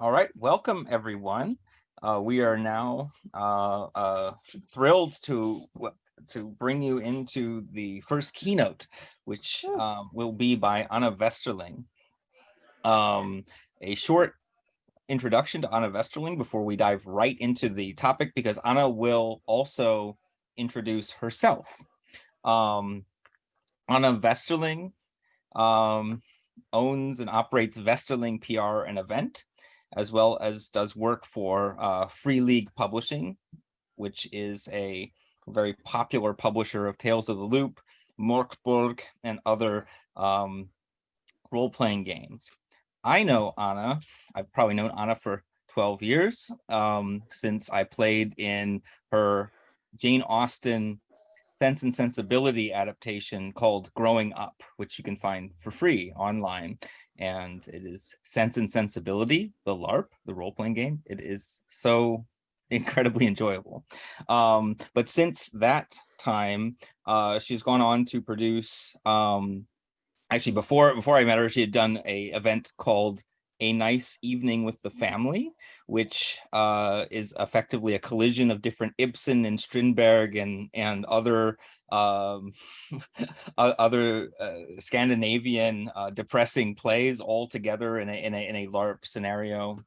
All right, welcome everyone. Uh, we are now uh, uh, thrilled to to bring you into the first keynote, which um, will be by Anna Westerling. Um, a short introduction to Anna Westerling before we dive right into the topic, because Anna will also introduce herself. Um, Anna Westerling um, owns and operates Westerling PR and event as well as does work for uh, Free League Publishing, which is a very popular publisher of Tales of the Loop, Mörkborg, and other um, role-playing games. I know Anna, I've probably known Anna for 12 years um, since I played in her Jane Austen Sense and Sensibility adaptation called Growing Up, which you can find for free online and it is Sense and Sensibility, the LARP, the role-playing game. It is so incredibly enjoyable. Um, but since that time, uh, she's gone on to produce, um, actually before, before I met her, she had done a event called A Nice Evening with the Family, which uh, is effectively a collision of different Ibsen and Strindberg and, and other um, other uh, Scandinavian uh, depressing plays all together in a, in a, in a LARP scenario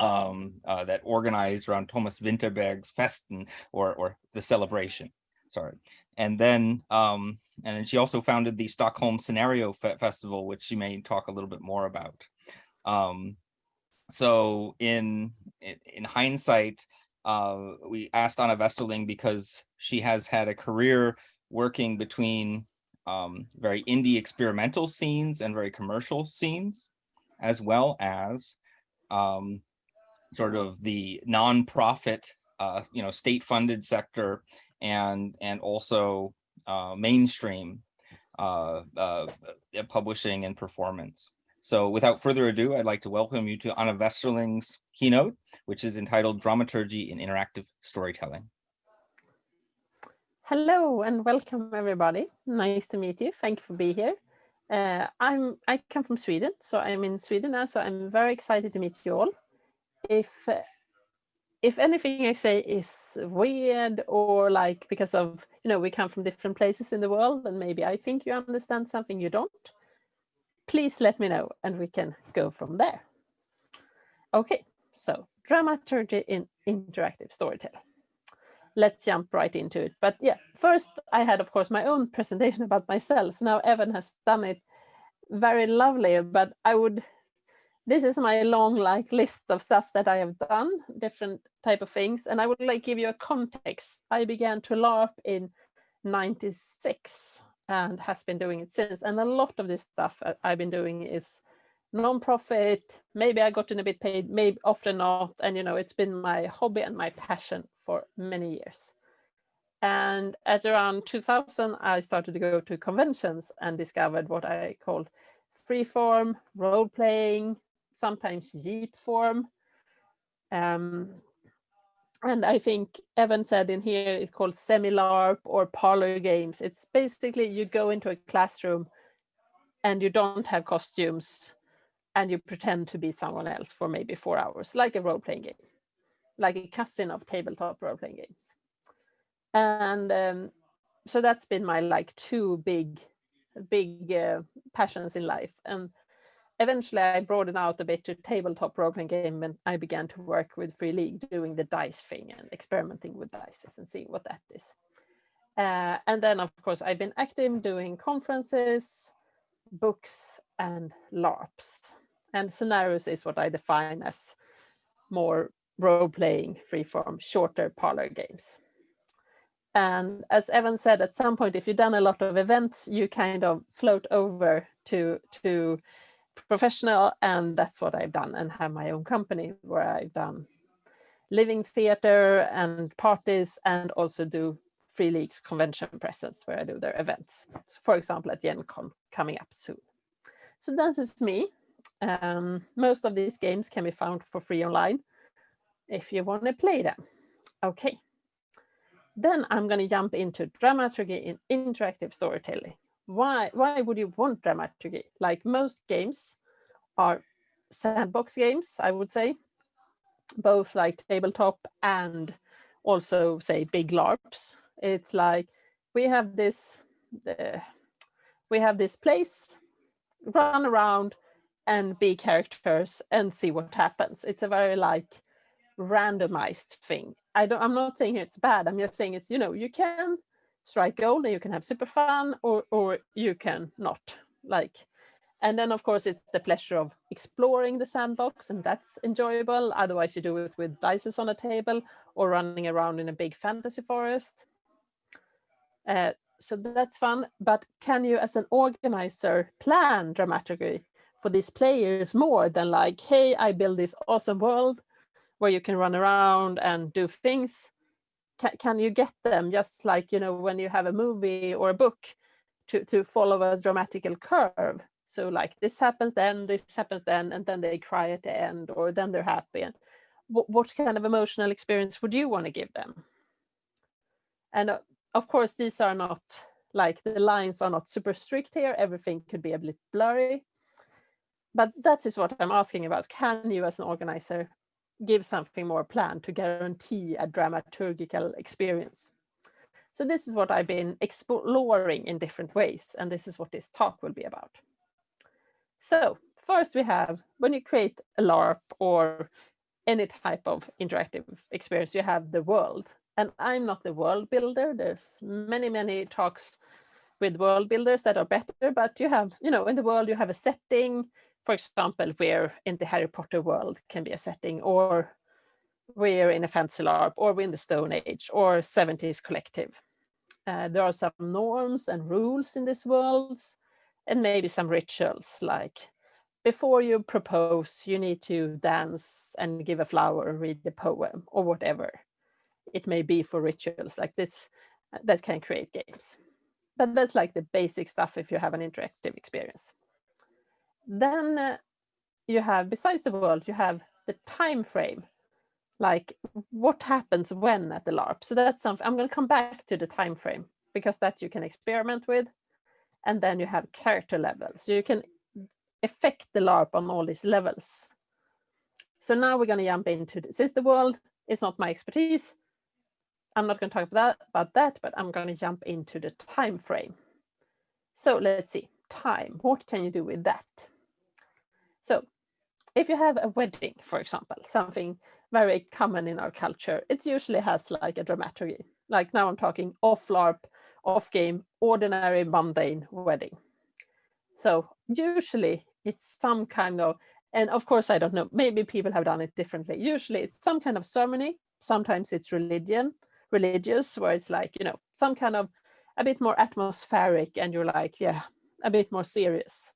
um, uh, that organized around Thomas Vinterberg's Festen or, or the celebration, sorry. And then, um, and then she also founded the Stockholm Scenario Fe Festival, which she may talk a little bit more about. Um, so in, in hindsight, uh, we asked Anna Westerling because she has had a career working between um, very indie experimental scenes and very commercial scenes, as well as um, sort of the nonprofit, uh, you know, state-funded sector and and also uh, mainstream uh, uh publishing and performance. So without further ado, I'd like to welcome you to Anna Westerling's keynote, which is entitled Dramaturgy in Interactive Storytelling. Hello and welcome everybody. Nice to meet you. Thank you for being here. Uh, I'm I come from Sweden, so I'm in Sweden now, so I'm very excited to meet you all. If if anything I say is weird or like because of, you know, we come from different places in the world and maybe I think you understand something you don't, please let me know and we can go from there. Okay, so dramaturgy in interactive storytelling. Let's jump right into it. But yeah, first I had, of course, my own presentation about myself. Now Evan has done it very lovely, but I would, this is my long like list of stuff that I have done, different type of things. And I would like give you a context. I began to LARP in 96 and has been doing it since. And a lot of this stuff uh, I've been doing is non-profit. Maybe I gotten a bit paid, maybe often not. And, you know, it's been my hobby and my passion for many years. And at around 2000, I started to go to conventions and discovered what I called freeform, role-playing, sometimes jeepform. Um, and I think Evan said in here it's called semi-LARP or parlor games. It's basically you go into a classroom and you don't have costumes and you pretend to be someone else for maybe four hours, like a role-playing game, like a cousin of tabletop role-playing games. And um, so that's been my like two big, big uh, passions in life. And eventually I broadened out a bit to tabletop role-playing game and I began to work with Free League doing the dice thing and experimenting with dice and seeing what that is. Uh, and then of course I've been active doing conferences, books and LARPs. And scenarios is what I define as more role-playing freeform, shorter parlor games. And as Evan said, at some point, if you've done a lot of events, you kind of float over to, to professional and that's what I've done and have my own company where I've done living theater and parties and also do Free Leagues convention presence where I do their events. So for example, at Gen Con coming up soon. So this is me. Um, most of these games can be found for free online if you want to play them. Okay. Then I'm going to jump into dramaturgy in interactive storytelling why why would you want dramaturgy? Like most games are sandbox games, I would say, both like tabletop and also say big LARPs. It's like we have this, uh, we have this place, run around and be characters and see what happens. It's a very like randomized thing. I don't, I'm not saying it's bad. I'm just saying it's, you know, you can strike gold and you can have super fun or, or you can not like, and then of course it's the pleasure of exploring the sandbox and that's enjoyable. Otherwise you do it with dices on a table or running around in a big fantasy forest. Uh, so that's fun, but can you as an organizer plan dramaturgy for these players more than like, hey, I build this awesome world where you can run around and do things? Can, can you get them just like, you know, when you have a movie or a book to, to follow a dramatical curve? So like this happens then, this happens then, and then they cry at the end, or then they're happy. And what, what kind of emotional experience would you want to give them? And uh, of course, these are not like the lines are not super strict here. Everything could be a bit blurry. But that is what I'm asking about. Can you as an organizer give something more planned to guarantee a dramaturgical experience? So this is what I've been exploring in different ways. And this is what this talk will be about. So first we have, when you create a LARP or any type of interactive experience, you have the world. And I'm not the world builder. There's many, many talks with world builders that are better, but you have, you know, in the world you have a setting, for example, where in the Harry Potter world can be a setting, or we're in a fancy LARP, or we're in the Stone Age, or 70s collective. Uh, there are some norms and rules in these worlds, and maybe some rituals like before you propose, you need to dance and give a flower and read the poem or whatever it may be for rituals like this that can create games. But that's like the basic stuff if you have an interactive experience. Then uh, you have, besides the world, you have the time frame, like what happens when at the LARP. So that's something, I'm going to come back to the time frame because that you can experiment with. And then you have character levels. So you can affect the LARP on all these levels. So now we're going to jump into, the, since the world is not my expertise, I'm not going to talk about that, about that, but I'm going to jump into the time frame. So let's see, time, what can you do with that? So if you have a wedding, for example, something very common in our culture, it usually has like a dramaturgy. Like now I'm talking off LARP, off game, ordinary mundane wedding. So usually it's some kind of, and of course, I don't know, maybe people have done it differently. Usually it's some kind of ceremony. Sometimes it's religion, religious, where it's like, you know, some kind of a bit more atmospheric and you're like, yeah, a bit more serious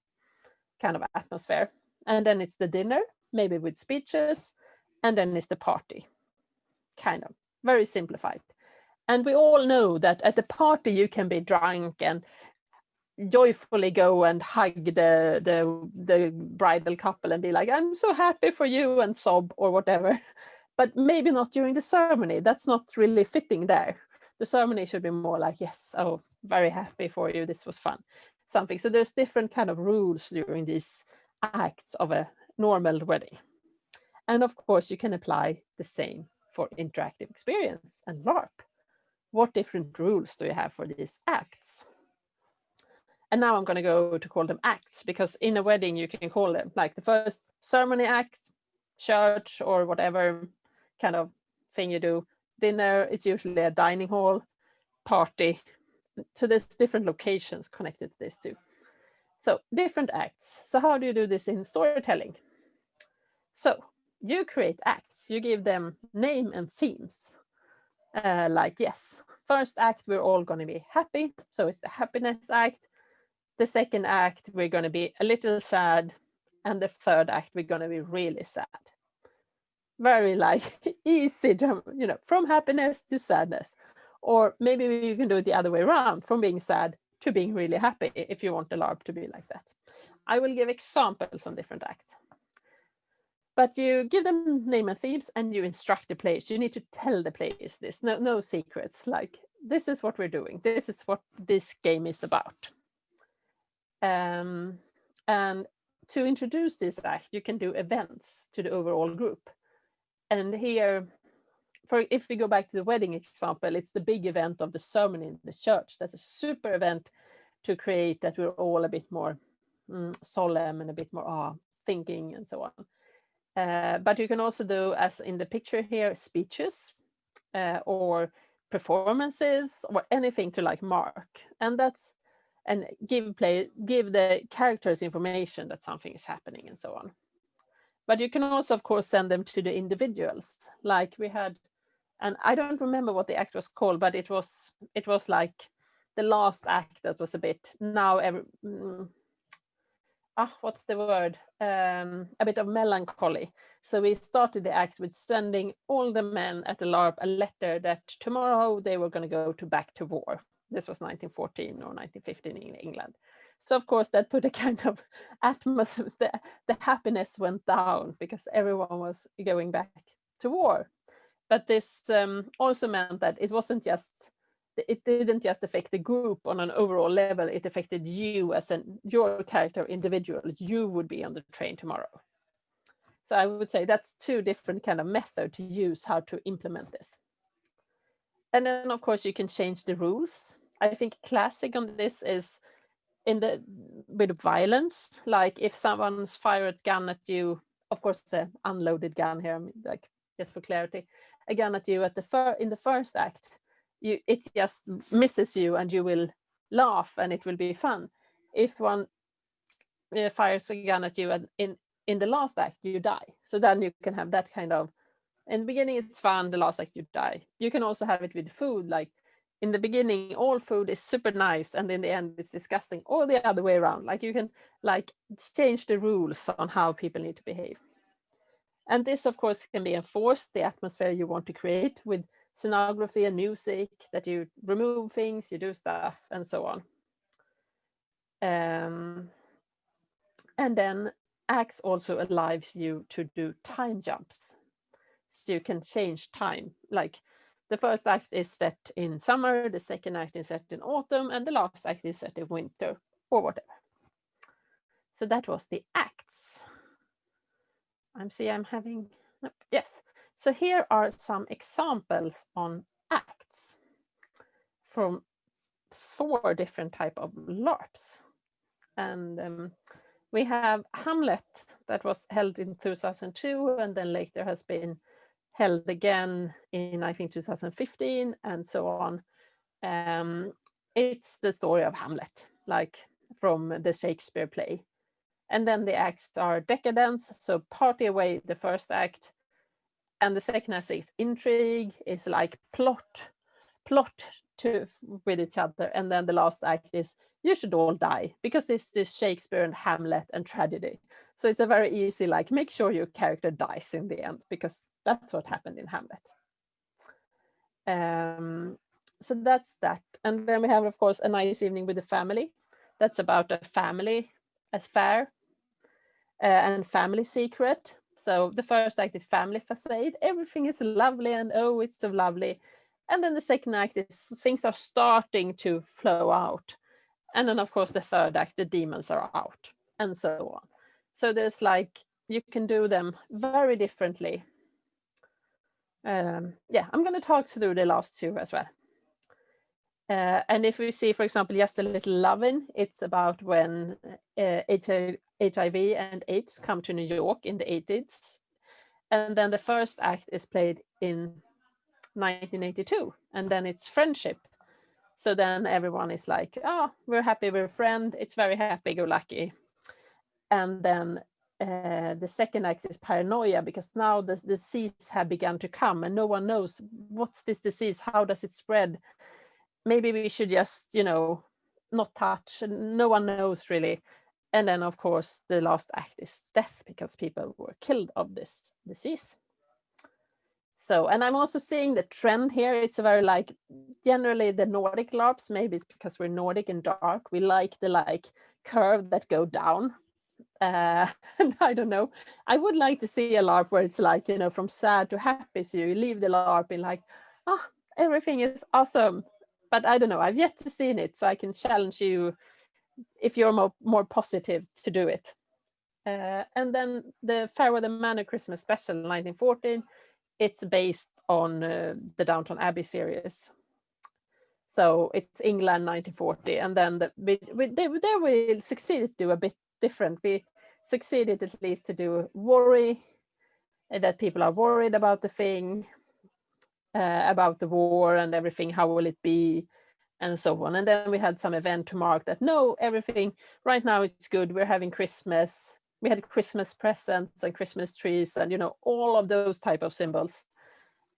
kind of atmosphere. And then it's the dinner, maybe with speeches, and then it's the party, kind of very simplified. And we all know that at the party you can be drunk and joyfully go and hug the, the, the bridal couple and be like, I'm so happy for you and sob or whatever. But maybe not during the ceremony. That's not really fitting there. The ceremony should be more like, yes, oh, very happy for you. This was fun. Something. So there's different kind of rules during these acts of a normal wedding. And of course, you can apply the same for interactive experience and LARP. What different rules do you have for these acts? And now I'm going to go to call them acts because in a wedding you can call them like the first ceremony act, church or whatever kind of thing you do. Dinner, it's usually a dining hall, party. So there's different locations connected to this too. So different acts. So how do you do this in storytelling? So you create acts, you give them name and themes. Uh, like, yes, first act, we're all going to be happy. So it's the happiness act. The second act, we're going to be a little sad. And the third act, we're going to be really sad. Very like easy, to, you know, from happiness to sadness. Or maybe you can do it the other way around, from being sad to being really happy, if you want the LARP to be like that. I will give examples on different acts. But you give them name and themes and you instruct the players. You need to tell the players this, no, no secrets, like this is what we're doing. This is what this game is about. Um, and to introduce this act, you can do events to the overall group. And here, for if we go back to the wedding example, it's the big event of the sermon in the church. That's a super event to create that we're all a bit more mm, solemn and a bit more ah, thinking and so on. Uh, but you can also do, as in the picture here, speeches uh, or performances or anything to like mark. And that's and give play give the characters information that something is happening and so on. But you can also, of course, send them to the individuals. Like we had, and I don't remember what the act was called, but it was it was like the last act that was a bit now every mm, ah what's the word um, a bit of melancholy. So we started the act with sending all the men at the LARP a letter that tomorrow they were going to go to back to war this was 1914 or 1915 in England. So of course that put a kind of atmosphere, the, the happiness went down because everyone was going back to war. But this um, also meant that it wasn't just, it didn't just affect the group on an overall level, it affected you as an, your character individual, you would be on the train tomorrow. So I would say that's two different kind of method to use how to implement this. And then of course you can change the rules. I think classic on this is in the with violence, like if someone's fired a gun at you, of course it's an unloaded gun here, like just for clarity, a gun at you at the fir in the first act, you it just misses you and you will laugh and it will be fun. If one uh, fires a gun at you and in in the last act you die, so then you can have that kind of. In the beginning it's fun, the last act you die. You can also have it with food, like in the beginning all food is super nice and in the end it's disgusting or the other way around. Like you can like change the rules on how people need to behave. And this of course can be enforced the atmosphere you want to create with scenography and music that you remove things you do stuff and so on. Um, and then acts also allows you to do time jumps. So you can change time like the first act is set in summer, the second act is set in autumn, and the last act is set in winter or whatever. So that was the acts. I'm see I'm having, yes. So here are some examples on acts from four different type of LARPs. And um, we have Hamlet that was held in 2002 and then later has been held again in, I think, 2015 and so on. Um, it's the story of Hamlet, like from the Shakespeare play. And then the acts are decadence, so party away the first act. And the second act is intrigue, is like plot, plot to with each other. And then the last act is you should all die because this is Shakespeare and Hamlet and tragedy. So it's a very easy, like make sure your character dies in the end because that's what happened in Hamlet. Um, so that's that. And then we have, of course, a nice evening with the family. That's about a family as fair uh, and family secret. So the first act is family facade. Everything is lovely and oh, it's so lovely. And then the second act is things are starting to flow out. And then of course the third act, the demons are out and so on. So there's like, you can do them very differently um, yeah, I'm going to talk through the last two as well. Uh, and if we see, for example, just a little loving, it's about when uh, HIV and AIDS come to New York in the 80s. And then the first act is played in 1982, and then it's friendship. So then everyone is like, oh, we're happy, we're a friend, it's very happy-go-lucky. And then uh, the second act is paranoia because now the disease have begun to come and no one knows what's this disease, how does it spread? Maybe we should just, you know, not touch, no one knows really. And then of course the last act is death because people were killed of this disease. So, and I'm also seeing the trend here. It's very like, generally the Nordic LARPs, maybe it's because we're Nordic and dark, we like the like curve that go down uh, I don't know. I would like to see a LARP where it's like, you know, from sad to happy. So you leave the LARP in like, ah, oh, everything is awesome. But I don't know, I've yet to see it. So I can challenge you if you're more, more positive to do it. Uh, and then the Fair Weather Manor Christmas Special 1914, it's based on uh, the Downton Abbey series. So it's England 1940, and then the, we, we, they, there we succeeded to do a bit different. We succeeded at least to do worry, uh, that people are worried about the thing, uh, about the war and everything, how will it be, and so on. And then we had some event to mark that, no, everything, right now it's good, we're having Christmas, we had Christmas presents and Christmas trees and, you know, all of those type of symbols.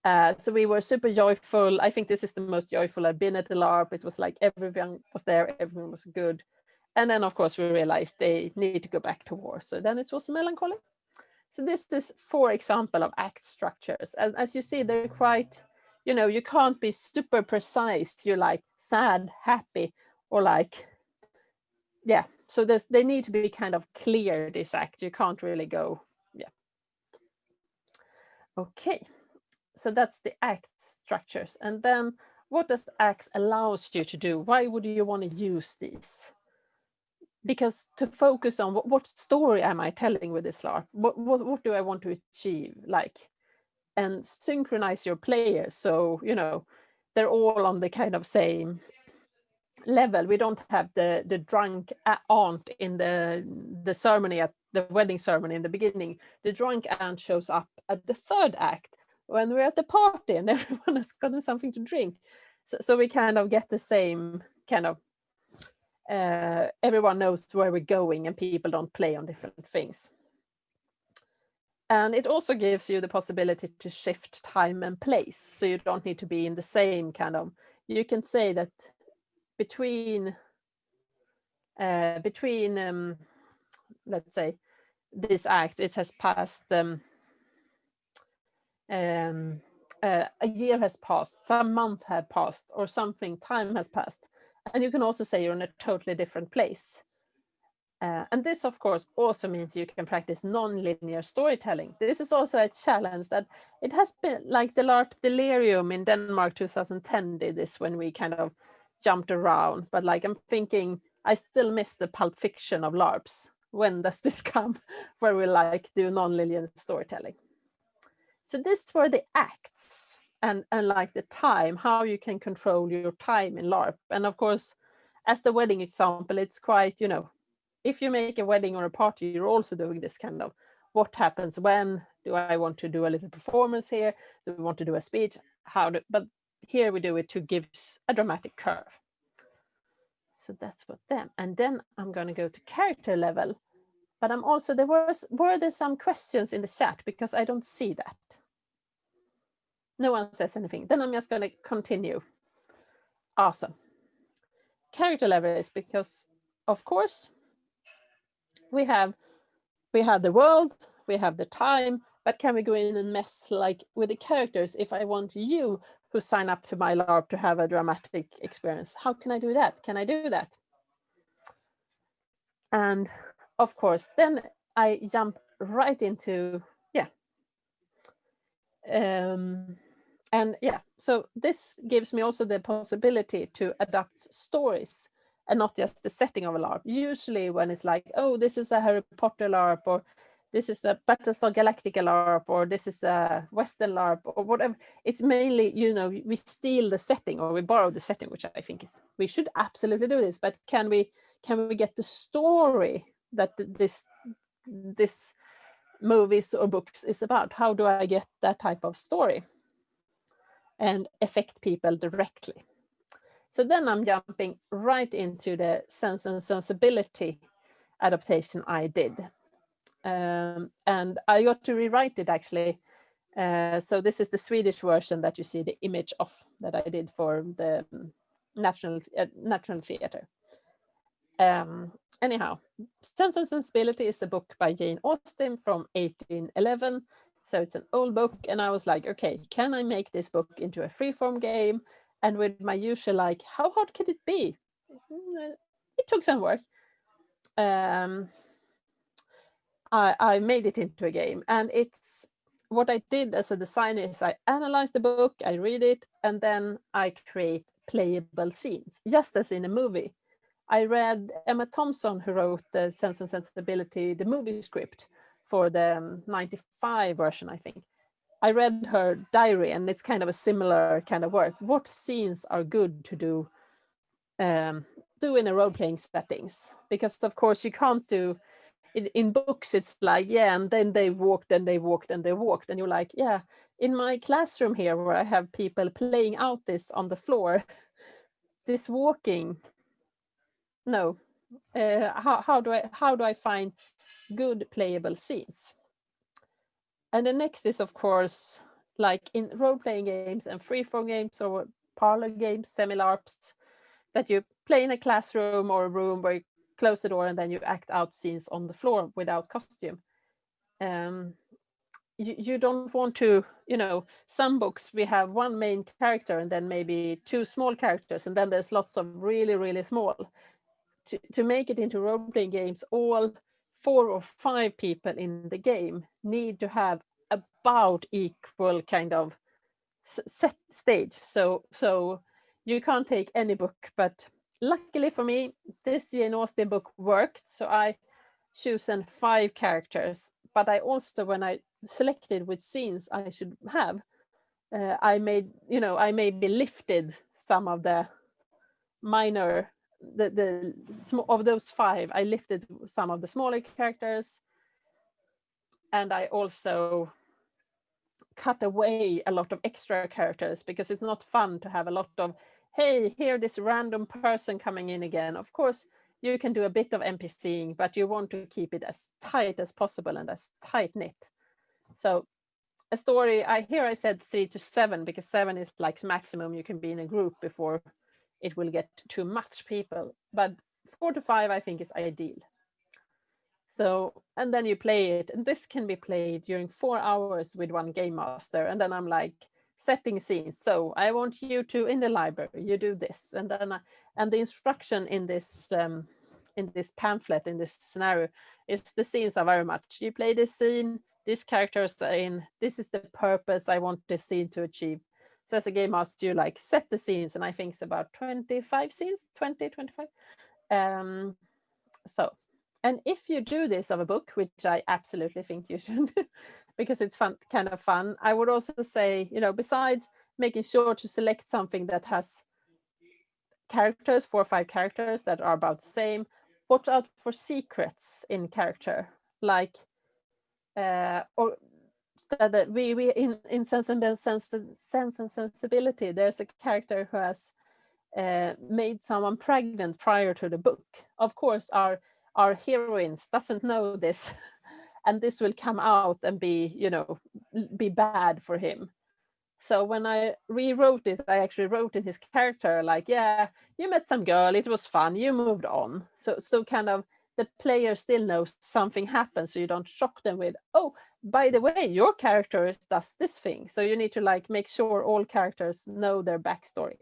Uh, so we were super joyful. I think this is the most joyful I've been at the LARP. It was like everyone was there, everyone was good. And then of course we realized they need to go back to war. So then it was melancholy. So this is for example of act structures. As, as you see, they're quite, you know, you can't be super precise. You're like sad, happy, or like, yeah. So there's, they need to be kind of clear, this act. You can't really go, yeah. Okay so that's the act structures. And then what does act allows you to do? Why would you want to use these? Because to focus on what, what story am I telling with this LARP? What, what, what do I want to achieve? Like, and synchronize your players. So, you know, they're all on the kind of same level. We don't have the, the drunk aunt in the, the ceremony at the wedding ceremony in the beginning. The drunk aunt shows up at the third act when we're at the party and everyone has gotten something to drink. So, so we kind of get the same kind of, uh, everyone knows where we're going and people don't play on different things. And it also gives you the possibility to shift time and place. So you don't need to be in the same kind of, you can say that between, uh, between, um, let's say, this act, it has passed um, um, uh, a year has passed, some month had passed, or something, time has passed. And you can also say you're in a totally different place. Uh, and this, of course, also means you can practice non-linear storytelling. This is also a challenge that it has been like the LARP Delirium in Denmark 2010 did this when we kind of jumped around. But like I'm thinking, I still miss the pulp fiction of LARPs. When does this come where we like do non-linear storytelling? So this were the acts and, and like the time, how you can control your time in LARP. And of course, as the wedding example, it's quite, you know, if you make a wedding or a party, you're also doing this kind of what happens when do I want to do a little performance here? Do we want to do a speech? How do, but here we do it to give a dramatic curve. So that's what them. And then I'm going to go to character level but I'm also, there was, were there some questions in the chat because I don't see that. No one says anything. Then I'm just going to continue. Awesome. Character level is because, of course, we have we have the world, we have the time, but can we go in and mess like with the characters if I want you who sign up to my LARP to have a dramatic experience? How can I do that? Can I do that? And of course, then I jump right into, yeah. Um, and yeah, so this gives me also the possibility to adapt stories and not just the setting of a LARP. Usually when it's like, oh, this is a Harry Potter LARP or this is a Battlestar Galactica LARP or this is a Western LARP or whatever. It's mainly, you know, we steal the setting or we borrow the setting, which I think is, we should absolutely do this, but can we, can we get the story that this this movies or books is about. How do I get that type of story and affect people directly? So then I'm jumping right into the sense and sensibility adaptation I did. Um, and I got to rewrite it actually. Uh, so this is the Swedish version that you see the image of that I did for the National uh, National Theatre. Um, anyhow, Sense and Sensibility is a book by Jane Austen from 1811. So it's an old book. And I was like, okay, can I make this book into a freeform game? And with my usual, like, how hard could it be? Mm, it took some work. Um, I, I made it into a game and it's what I did as a designer is I analyze the book, I read it, and then I create playable scenes, just as in a movie. I read Emma Thompson, who wrote the Sense and Sensibility, the movie script for the um, 95 version, I think. I read her diary and it's kind of a similar kind of work. What scenes are good to do um, do in a role-playing settings? Because of course you can't do, in, in books it's like, yeah, and then they walked and they walked and they walked and you're like, yeah, in my classroom here where I have people playing out this on the floor, this walking, no, uh, how, how do I how do I find good playable scenes? And the next is of course like in role-playing games and free-form games or parlor games, semi-LARPs, that you play in a classroom or a room where you close the door and then you act out scenes on the floor without costume. Um, you, you don't want to, you know, some books we have one main character and then maybe two small characters and then there's lots of really, really small. To, to make it into role-playing games, all four or five people in the game need to have about equal kind of set stage. So, so you can't take any book, but luckily for me, this Jane Austen book worked. So I chosen five characters, but I also, when I selected which scenes I should have, uh, I made, you know, I maybe lifted some of the minor, the, the of those five, I lifted some of the smaller characters. And I also cut away a lot of extra characters because it's not fun to have a lot of, hey, here this random person coming in again. Of course, you can do a bit of NPCing, but you want to keep it as tight as possible and as tight knit. So a story, I here I said three to seven because seven is like maximum you can be in a group before it will get too much people. But four to five, I think is ideal. So, and then you play it and this can be played during four hours with one game master. And then I'm like setting scenes. So I want you to, in the library, you do this. And then, I, and the instruction in this, um, in this pamphlet, in this scenario, is the scenes are very much, you play this scene, these characters are in, this is the purpose I want this scene to achieve. So as a game master, you like set the scenes and I think it's about 25 scenes, 20, 25. Um, so, and if you do this of a book, which I absolutely think you should, because it's fun, kind of fun, I would also say, you know, besides making sure to select something that has characters, four or five characters that are about the same, watch out for secrets in character, like uh, or that we we in in sense and sense sense and sensibility there's a character who has uh, made someone pregnant prior to the book. Of course our our heroines doesn't know this and this will come out and be you know be bad for him. So when i rewrote it i actually wrote in his character like yeah you met some girl it was fun you moved on. So so kind of the player still knows something happens so you don't shock them with oh by the way your character does this thing. So you need to like make sure all characters know their backstory.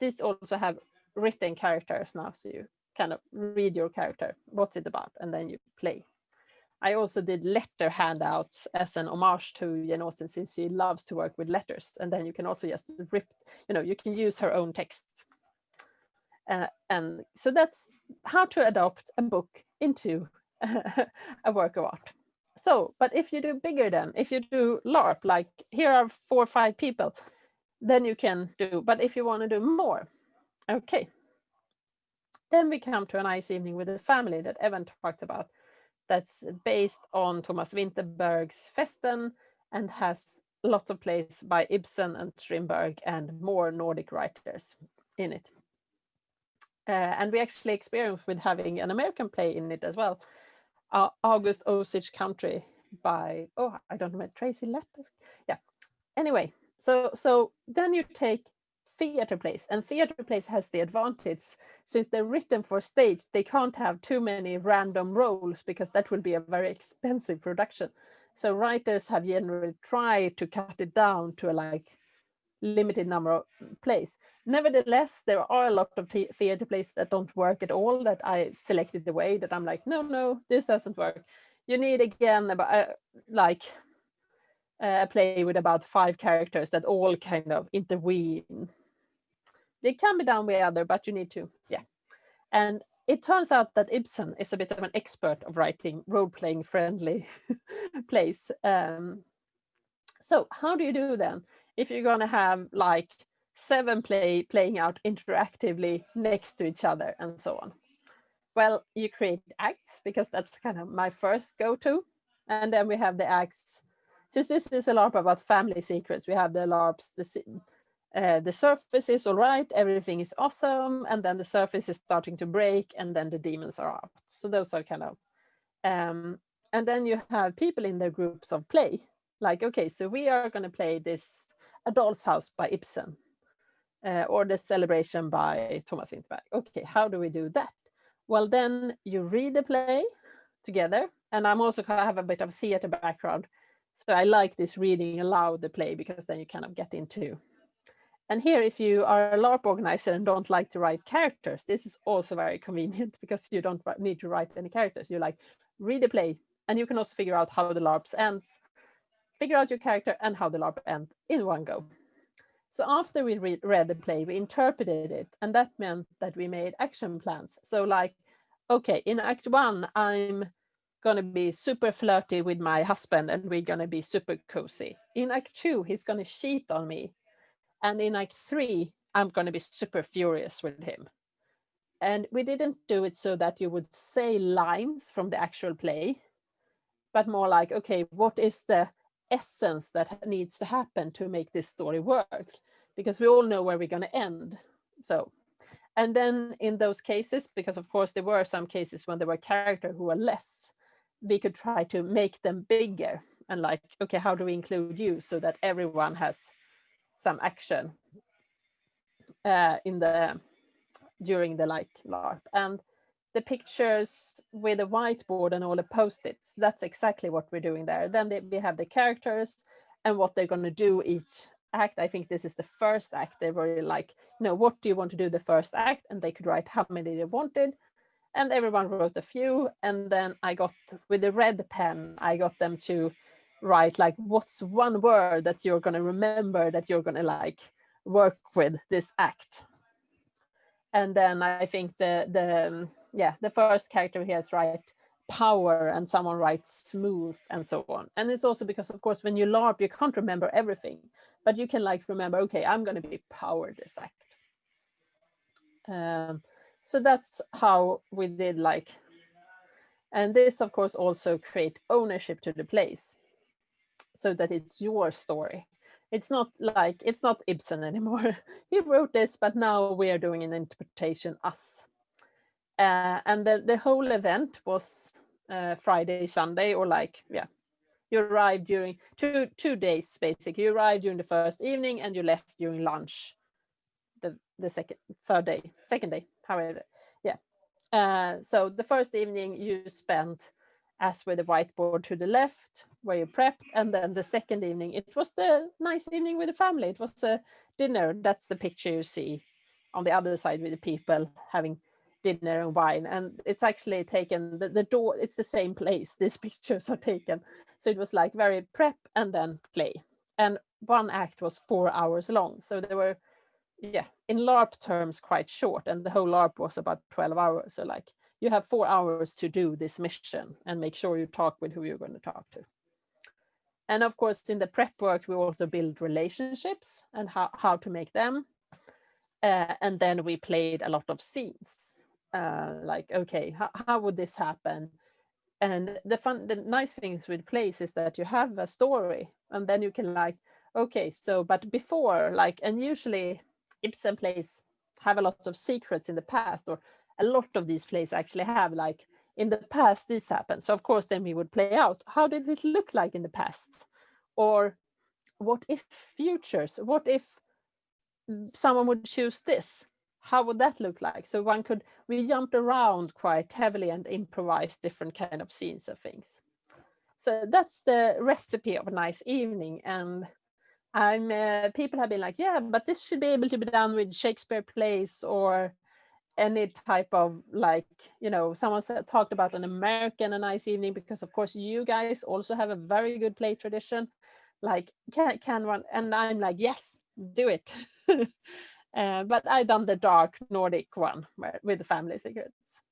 This also have written characters now so you kind of read your character what's it about and then you play. I also did letter handouts as an homage to Jane Austen since she loves to work with letters and then you can also just rip you know you can use her own text uh, and so that's how to adopt a book into a work of art. So, but if you do bigger than, if you do LARP, like here are four or five people, then you can do, but if you want to do more, okay. Then we come to a nice evening with the family that Evan talked about. That's based on Thomas Vinterberg's Festen and has lots of plays by Ibsen and Strindberg and more Nordic writers in it. Uh, and we actually experienced with having an American play in it as well. Uh, August Osage County by, oh, I don't know, Tracy Lett. Yeah. Anyway, so so then you take theater plays and theater plays has the advantage since they're written for stage they can't have too many random roles because that will be a very expensive production so writers have generally tried to cut it down to like limited number of plays. Nevertheless, there are a lot of theater plays that don't work at all that I selected the way that I'm like, no, no, this doesn't work. You need again about uh, like uh, a play with about five characters that all kind of intervene. They can be done with other, but you need to, yeah. And it turns out that Ibsen is a bit of an expert of writing role-playing friendly plays. Um, so how do you do then? If you're going to have like seven play playing out interactively next to each other and so on. Well, you create acts because that's kind of my first go-to. And then we have the acts. Since this is a LARP about family secrets, we have the LARPs, the, uh, the surface is all right, everything is awesome, and then the surface is starting to break, and then the demons are out. So those are kind of, um, and then you have people in their groups of play, like, okay, so we are going to play this A Doll's House by Ibsen, uh, or The Celebration by Thomas Vinterberg. Okay, how do we do that? Well, then you read the play together, and I'm also kind of have a bit of theater background, so I like this reading aloud the play because then you kind of get into and here, if you are a LARP organizer and don't like to write characters, this is also very convenient because you don't need to write any characters. You like read the play and you can also figure out how the LARPs ends, figure out your character and how the LARP ends in one go. So after we read, read the play, we interpreted it and that meant that we made action plans. So like, okay, in act one, I'm gonna be super flirty with my husband and we're gonna be super cozy. In act two, he's gonna cheat on me and in Act Three, I'm to be super furious with him. And we didn't do it so that you would say lines from the actual play, but more like, okay, what is the essence that needs to happen to make this story work? Because we all know where we're going to end. So, and then in those cases, because of course there were some cases when there were characters who were less, we could try to make them bigger and like, okay, how do we include you so that everyone has some action uh, in the during the like LARP. And the pictures with a whiteboard and all the post-its, that's exactly what we're doing there. Then they, we have the characters and what they're going to do each act. I think this is the first act. They were like, you know, what do you want to do the first act? And they could write how many they wanted. And everyone wrote a few. And then I got, with the red pen, I got them to write like what's one word that you're going to remember that you're going to like work with this act and then i think the the yeah the first character he has right power and someone writes smooth and so on and it's also because of course when you larp you can't remember everything but you can like remember okay i'm going to be power this act um, so that's how we did like and this of course also create ownership to the place so that it's your story. It's not like, it's not Ibsen anymore. he wrote this, but now we are doing an interpretation us. Uh, and the, the whole event was uh, Friday, Sunday, or like, yeah, you arrived during two two days basically. You arrived during the first evening and you left during lunch. The the second third day, second day, however, yeah. Uh, so the first evening you spent as with the whiteboard to the left where you prepped and then the second evening it was the nice evening with the family it was a dinner that's the picture you see on the other side with the people having dinner and wine and it's actually taken the, the door it's the same place these pictures are taken. So it was like very prep and then play. And one act was four hours long. So there were yeah in larp terms quite short and the whole larp was about 12 hours. So like you have four hours to do this mission and make sure you talk with who you're going to talk to. And of course, in the prep work, we also build relationships and how, how to make them. Uh, and then we played a lot of scenes, uh, like, okay, how, how would this happen? And the fun, the nice things with plays is that you have a story and then you can like, okay, so, but before like, and usually Ibsen plays have a lot of secrets in the past or a lot of these plays actually have like in the past this happened. So of course then we would play out how did it look like in the past? Or what if futures? What if someone would choose this? How would that look like? So one could, we jumped around quite heavily and improvised different kind of scenes of things. So that's the recipe of a nice evening. And I'm uh, people have been like, yeah, but this should be able to be done with Shakespeare plays or any type of like you know someone said, talked about an american a nice evening because of course you guys also have a very good play tradition like can, can one and i'm like yes do it uh, but i done the dark nordic one with the family secrets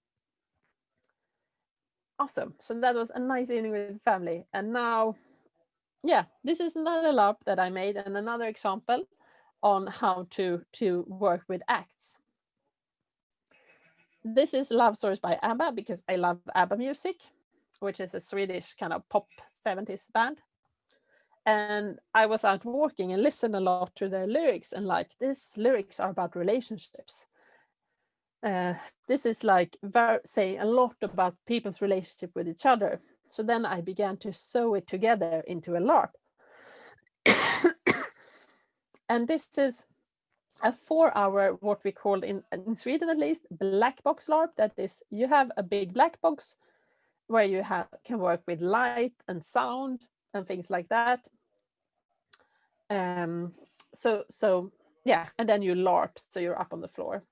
awesome. So that was a nice evening with family. And now, yeah, this is another LARP that I made and another example on how to, to work with acts. This is Love Stories by ABBA because I love ABBA music, which is a Swedish kind of pop 70s band. And I was out walking and listened a lot to their lyrics and like these lyrics are about relationships uh, this is like saying a lot about people's relationship with each other. So then I began to sew it together into a LARP. and this is a four hour, what we call in, in Sweden at least, black box LARP. That is, you have a big black box where you have can work with light and sound and things like that. Um, so, so yeah, and then you LARP, so you're up on the floor.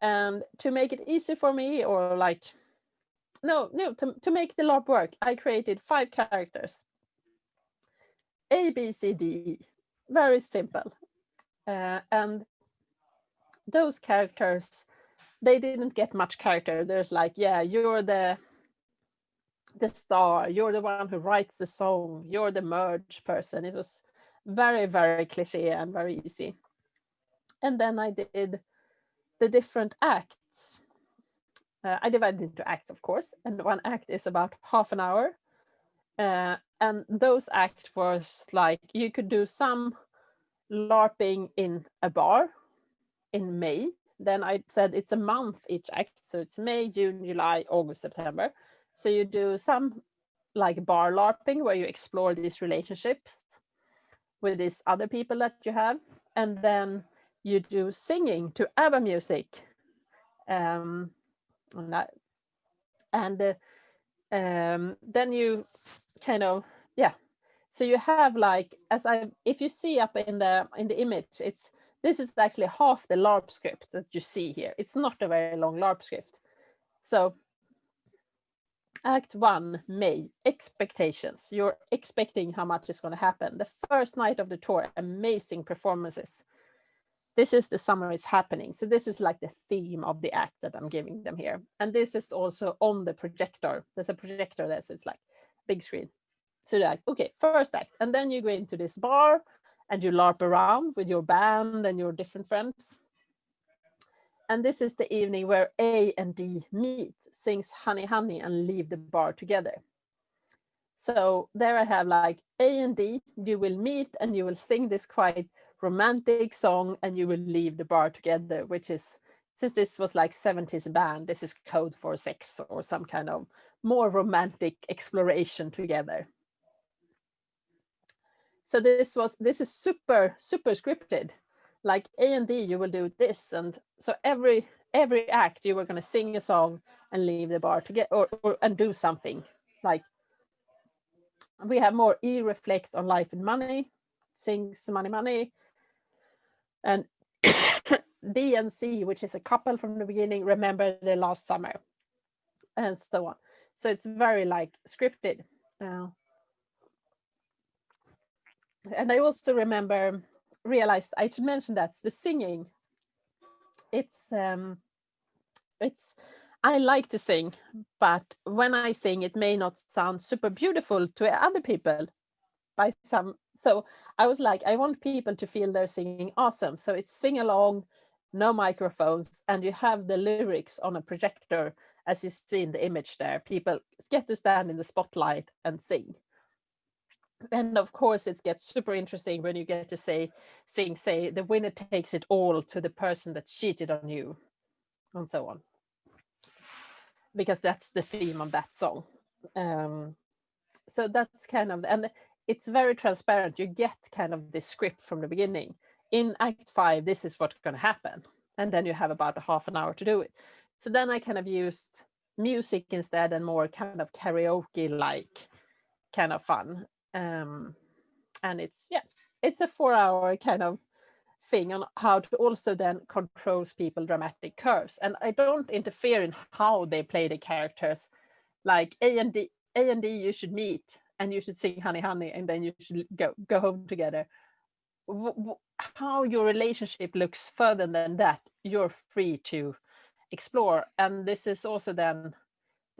And to make it easy for me or like, no, no, to, to make the LARP work, I created five characters. A, B, C, D, very simple. Uh, and those characters, they didn't get much character. There's like, yeah, you're the the star, you're the one who writes the song, you're the merge person. It was very, very cliche and very easy. And then I did the different acts. Uh, I divided into acts, of course, and one act is about half an hour. Uh, and those acts was like, you could do some LARPing in a bar in May. Then I said it's a month each act. So it's May, June, July, August, September. So you do some like bar LARPing where you explore these relationships with these other people that you have. And then you do singing to ABBA music. Um, and, that, and uh, um, then you kind of, yeah. So you have like, as I, if you see up in the in the image, it's this is actually half the LARP script that you see here. It's not a very long LARP script. So Act one, May, expectations. You're expecting how much is going to happen. The first night of the tour, amazing performances this is the summer is happening. So this is like the theme of the act that I'm giving them here. And this is also on the projector. There's a projector there, so it's like big screen. So like, okay, first act. And then you go into this bar and you LARP around with your band and your different friends. And this is the evening where A and D meet, sings Honey Honey and leave the bar together. So there I have like A and D, you will meet and you will sing this quite romantic song and you will leave the bar together, which is, since this was like 70s band, this is code for sex or some kind of more romantic exploration together. So this was, this is super, super scripted. Like A and D, you will do this. And so every, every act you were going to sing a song and leave the bar to get or, or and do something like we have more E reflects on life and money, sings money, money, and B and C, which is a couple from the beginning, remember the last summer, and so on. So it's very like scripted. Uh, and I also remember, realized I should mention that the singing, it's, um, it's, I like to sing, but when I sing, it may not sound super beautiful to other people by some so i was like i want people to feel they're singing awesome. So it's sing along no microphones and you have the lyrics on a projector as you see in the image there. People get to stand in the spotlight and sing and of course it gets super interesting when you get to say sing say the winner takes it all to the person that cheated on you and so on because that's the theme of that song um so that's kind of and it's very transparent. You get kind of the script from the beginning. In Act Five, this is what's going to happen. And then you have about a half an hour to do it. So then I kind of used music instead and more kind of karaoke like kind of fun. Um, and it's, yeah, it's a four hour kind of thing on how to also then controls people dramatic curves. And I don't interfere in how they play the characters. Like A and D, A and D you should meet and you should sing honey honey and then you should go go home together how your relationship looks further than that you're free to explore and this is also then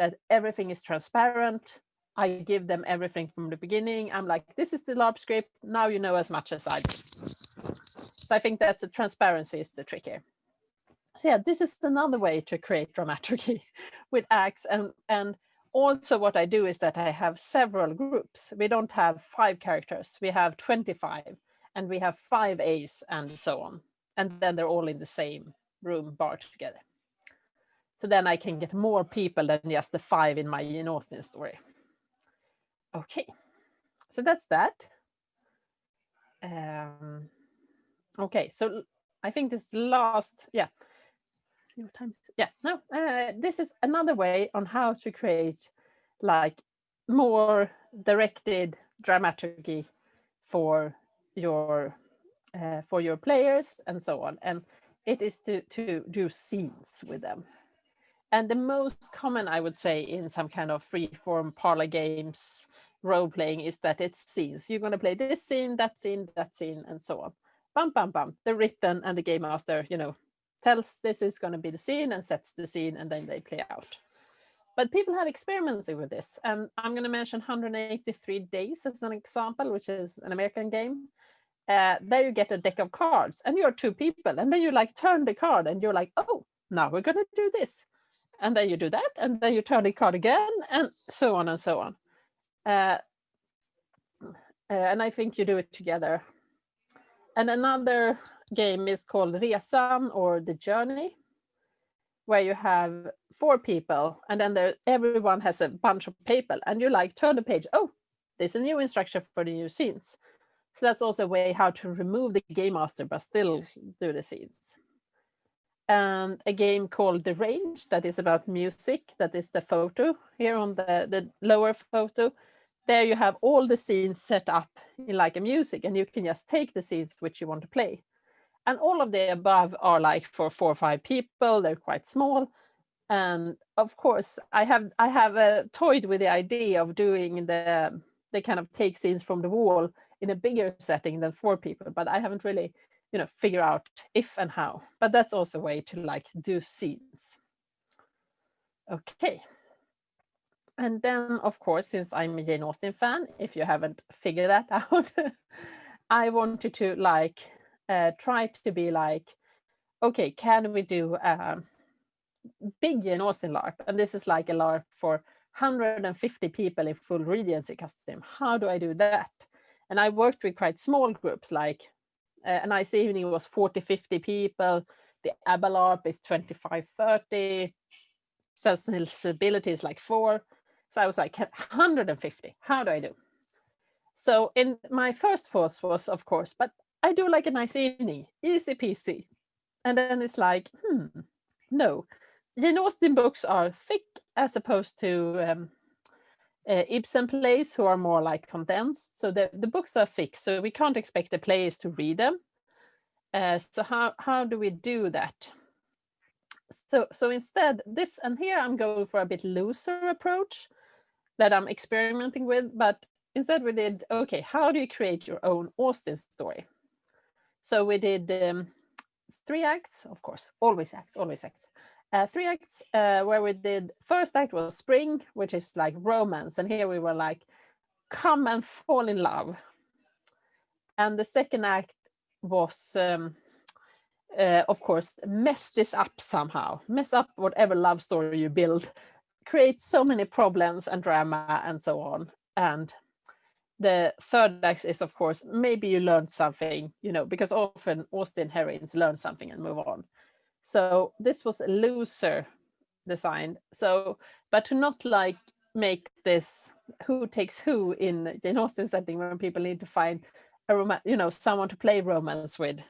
that everything is transparent. I give them everything from the beginning. I'm like, this is the LARP script. Now you know as much as I do. So I think that's the transparency is the trick here. So yeah, this is another way to create dramaturgy with acts. And, and also what I do is that I have several groups. We don't have five characters, we have 25 and we have five A's and so on. And then they're all in the same room bar together. So then I can get more people than just the five in my Jane Austen story. Okay, so that's that. Um, okay, so I think this last, yeah. Yeah, no, uh, this is another way on how to create like more directed dramaturgy for your uh, for your players and so on. And it is to, to do scenes with them. And the most common, I would say, in some kind of free form parlor games, role playing is that it's scenes. You're going to play this scene, that scene, that scene, and so on. Bum, bum, bum. The written and the game master, you know, tells this is going to be the scene and sets the scene, and then they play out. But people have experimented with this. And I'm going to mention 183 Days as an example, which is an American game. Uh, there you get a deck of cards and you're two people. And then you like turn the card and you're like, oh, now we're going to do this and then you do that, and then you turn the card again, and so on and so on. Uh, and I think you do it together. And another game is called Resan or The Journey, where you have four people, and then there everyone has a bunch of paper, and you like turn the page. Oh, there's a new instruction for the new scenes. So that's also a way how to remove the game master, but still do the scenes and a game called The Range that is about music. That is the photo here on the, the lower photo. There you have all the scenes set up in like a music and you can just take the scenes which you want to play. And all of the above are like for four or five people, they're quite small. And of course, I have I have uh, toyed with the idea of doing the, the kind of take scenes from the wall in a bigger setting than four people, but I haven't really you know, figure out if and how. But that's also a way to like do scenes. Okay. And then, of course, since I'm a Jane Austen fan, if you haven't figured that out, I wanted to like uh, try to be like, okay, can we do a big Jane Austen LARP? And this is like a LARP for 150 people in full Regency costume. How do I do that? And I worked with quite small groups like a nice evening was 40, 50 people. The ABBA LARP is 25, 30. Sensibility is like four. So I was like 150. How do I do? So in my first thoughts was, of course, but I do like a nice evening, easy peasy. And then it's like, hmm, no. Jane Austen books are thick as opposed to um, uh, Ibsen plays who are more like condensed. So the, the books are fixed, so we can't expect the players to read them. Uh, so how, how do we do that? So, so instead, this, and here I'm going for a bit looser approach that I'm experimenting with, but instead we did, okay, how do you create your own Austen story? So we did um, three acts, of course, always acts, always acts uh, three acts uh, where we did first act was spring which is like romance and here we were like come and fall in love. And the second act was um, uh, of course mess this up somehow. Mess up whatever love story you build. Create so many problems and drama and so on. And the third act is of course maybe you learned something you know because often austen heroines learn something and move on so this was a looser design. So, but to not like make this who takes who in Jane Austen setting when people need to find a romance, you know, someone to play romance with.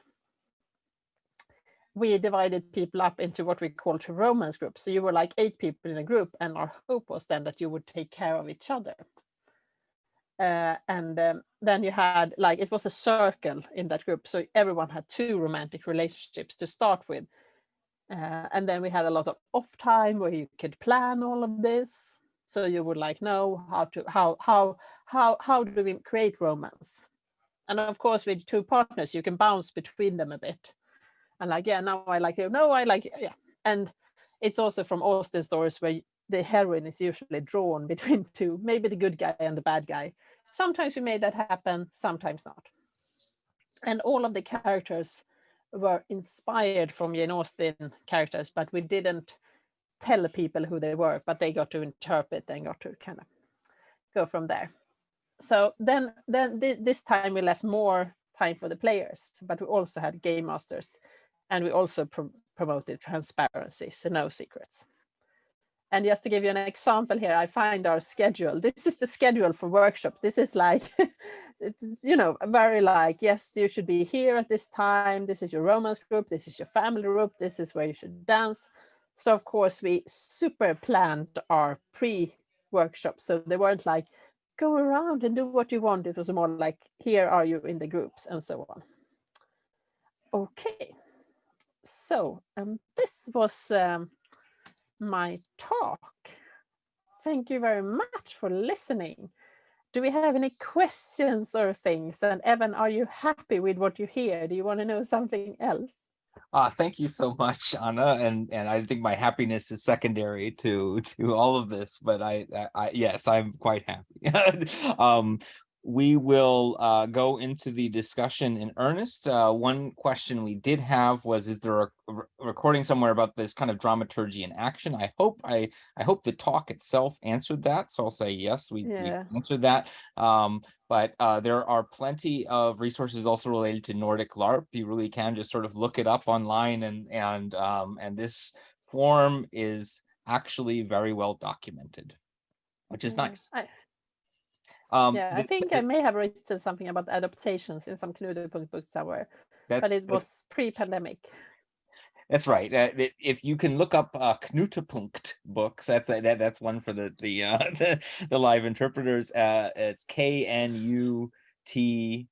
We divided people up into what we call two romance groups. So you were like eight people in a group and our hope was then that you would take care of each other. Uh, and um, then you had like, it was a circle in that group. So everyone had two romantic relationships to start with uh, and then we had a lot of off time where you could plan all of this. So you would like know how to how how how how do we create romance? And of course, with two partners, you can bounce between them a bit. And like, yeah, now I like you. No, I like yeah. And it's also from Austen stories where the heroine is usually drawn between two, maybe the good guy and the bad guy. Sometimes we made that happen, sometimes not. And all of the characters were inspired from Jane Austen characters, but we didn't tell people who they were, but they got to interpret and got to kind of go from there. So then, then th this time we left more time for the players, but we also had game masters and we also pro promoted transparency, so no secrets. And just to give you an example here, I find our schedule. This is the schedule for workshops. This is like, it's, you know, very like, yes, you should be here at this time. This is your romance group. This is your family group. This is where you should dance. So of course we super planned our pre-workshops. So they weren't like, go around and do what you want. It was more like, here are you in the groups and so on. Okay, so um, this was um, my talk. Thank you very much for listening. Do we have any questions or things? And Evan, are you happy with what you hear? Do you want to know something else? Uh, thank you so much, Anna. And and I think my happiness is secondary to to all of this, but I, I, I yes, I'm quite happy. um, we will uh, go into the discussion in earnest. Uh, one question we did have was, is there a, recording somewhere about this kind of dramaturgy in action? I hope I I hope the talk itself answered that. So I'll say yes, we, yeah. we answered that. Um, but uh, there are plenty of resources also related to Nordic LARP. You really can just sort of look it up online and and um, and this form is actually very well documented, which is nice. I um, yeah, I think I may have written something about adaptations in some Knudepunkt book somewhere, that, but it was pre-pandemic. That's right. Uh, if you can look up uh, Knutepunkt books, that's uh, that, that's one for the the uh, the, the live interpreters. Uh, it's K N U T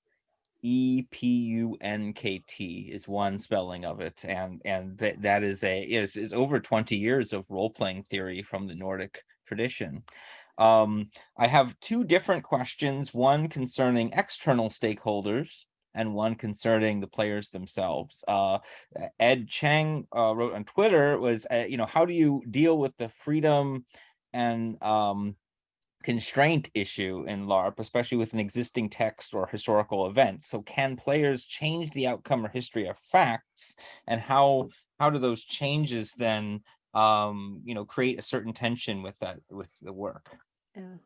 E P U N K T is one spelling of it, and and that that is a is is over twenty years of role playing theory from the Nordic tradition. Um, I have two different questions, one concerning external stakeholders and one concerning the players themselves. Uh, Ed Chang uh, wrote on Twitter was, uh, you know, how do you deal with the freedom and um, constraint issue in LARP, especially with an existing text or historical event? So can players change the outcome or history of facts and how how do those changes then um, you know, create a certain tension with that with the work? Yeah.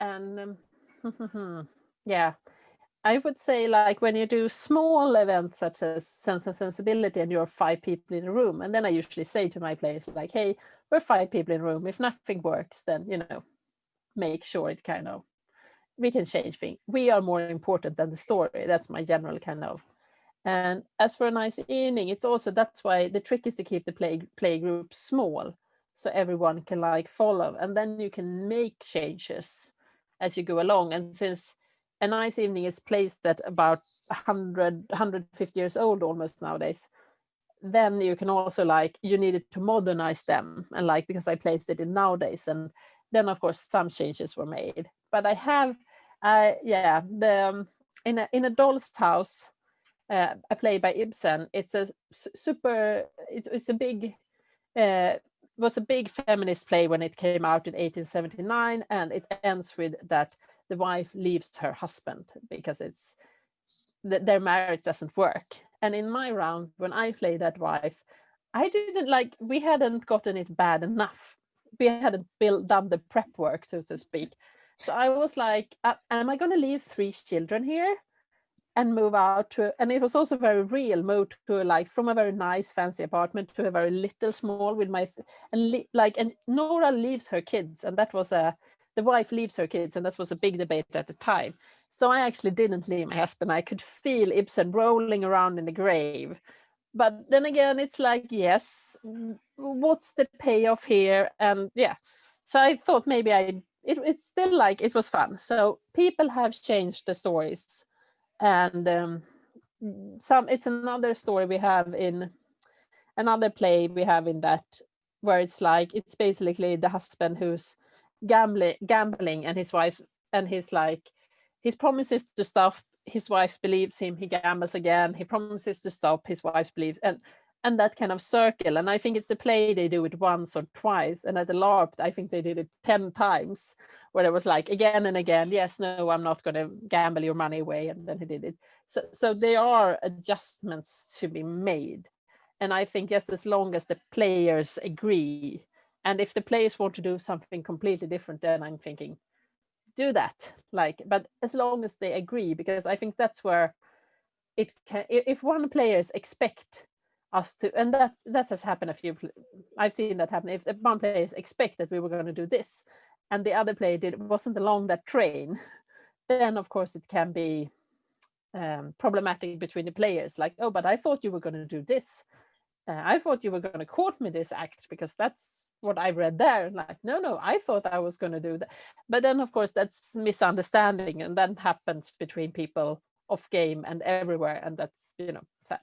And um, yeah, I would say like when you do small events such as Sense and Sensibility and you're five people in a room, and then I usually say to my players like, hey, we're five people in a room. If nothing works, then, you know, make sure it kind of, we can change things. We are more important than the story. That's my general kind of. And as for a nice evening, it's also, that's why the trick is to keep the play, play group small so everyone can like follow and then you can make changes as you go along. And since a nice evening is placed at about 100 150 years old almost nowadays then you can also like you needed to modernize them and like because i placed it in nowadays and then of course some changes were made. But i have uh yeah the um, in a in a doll's house uh, a play by ibsen it's a super it's, it's a big uh, was a big feminist play when it came out in 1879 and it ends with that the wife leaves her husband because it's that their marriage doesn't work. And in my round when i played that wife i didn't like we hadn't gotten it bad enough. We hadn't built done the prep work so to speak. So i was like am i going to leave three children here and move out to and it was also very real move to like from a very nice fancy apartment to a very little small with my and like and Nora leaves her kids and that was a the wife leaves her kids and that was a big debate at the time. So I actually didn't leave my husband. I could feel Ibsen rolling around in the grave. But then again it's like yes what's the payoff here? And yeah. So I thought maybe I it, it's still like it was fun. So people have changed the stories and um, some it's another story we have in another play we have in that where it's like it's basically the husband who's gambling gambling and his wife and he's like his promises to stop his wife believes him he gambles again he promises to stop his wife believes and and that kind of circle. And I think it's the play they do it once or twice. And at the LARP, I think they did it 10 times where it was like again and again, yes, no, I'm not going to gamble your money away. And then he did it. So, so there are adjustments to be made. And I think just as long as the players agree, and if the players want to do something completely different, then I'm thinking, do that. Like, but as long as they agree, because I think that's where it can, if one players expect us to, and that that has happened a few, I've seen that happen. If one players expect that we were going to do this, and the other player did wasn't along that train, then of course it can be um, problematic between the players. Like, oh, but I thought you were going to do this. Uh, I thought you were going to quote me this act because that's what I read there. Like, no, no, I thought I was going to do that. But then, of course, that's misunderstanding, and that happens between people off game and everywhere, and that's you know sad.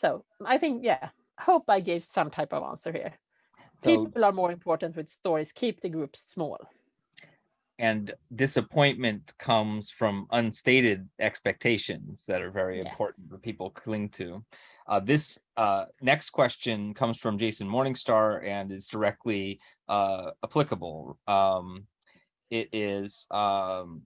So I think, yeah, hope I gave some type of answer here. So, People are more important with stories. Keep the groups small. and disappointment comes from unstated expectations that are very Yes. important for people cling to. Uh, this uh, next question comes from Jason Morningstar and is directly uh, applicable. Um, it is um,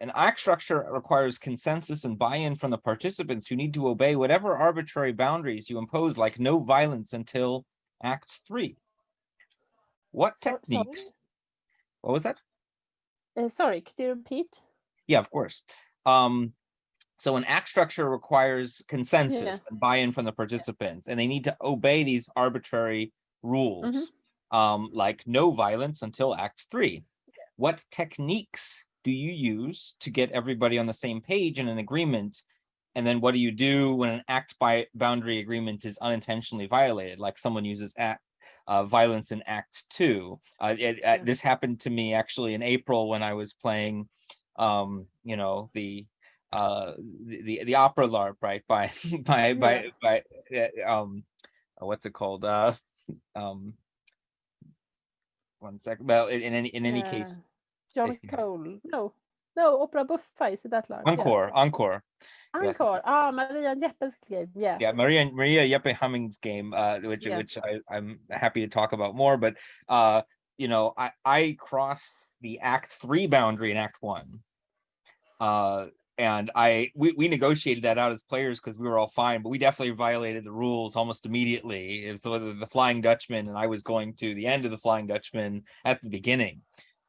an act structure requires consensus and buy-in from the participants who need to obey whatever arbitrary boundaries you impose, like no violence until Act Three. What So- techniques? sorry, What was that? Uh, sorry, could you repeat? Yeah, of course. Um, so an act structure requires consensus and buy-in from the participants, and they need to obey these arbitrary rules. Um, like no violence until Act Three. What techniques do you use to get everybody on the same page in an agreement? And then what do you do when an act by boundary agreement is unintentionally violated, like someone uses act uh, violence in Act Two? Uh, it, uh, this happened to me actually in April when I was playing, um, you know, the uh, the, the the opera LARP, right? By by by by uh, um, uh, what's it called? Uh, um, one second. Well, in, in any in any case, Uh, John Cole. No, no, Opera Buffa is it that large? encore, encore. Yeah. yes. Encore. Ah, Maria Jeppes game. Yeah. yeah maria maria Jeppe Hamming's game uh which Yeah. which I, i'm happy to talk about more but uh you know i i crossed the act three boundary in act one uh and i we, we negotiated that out as players because we were all fine but we definitely violated the rules almost immediately it's the, the flying dutchman and i was going to the end of the flying dutchman at the beginning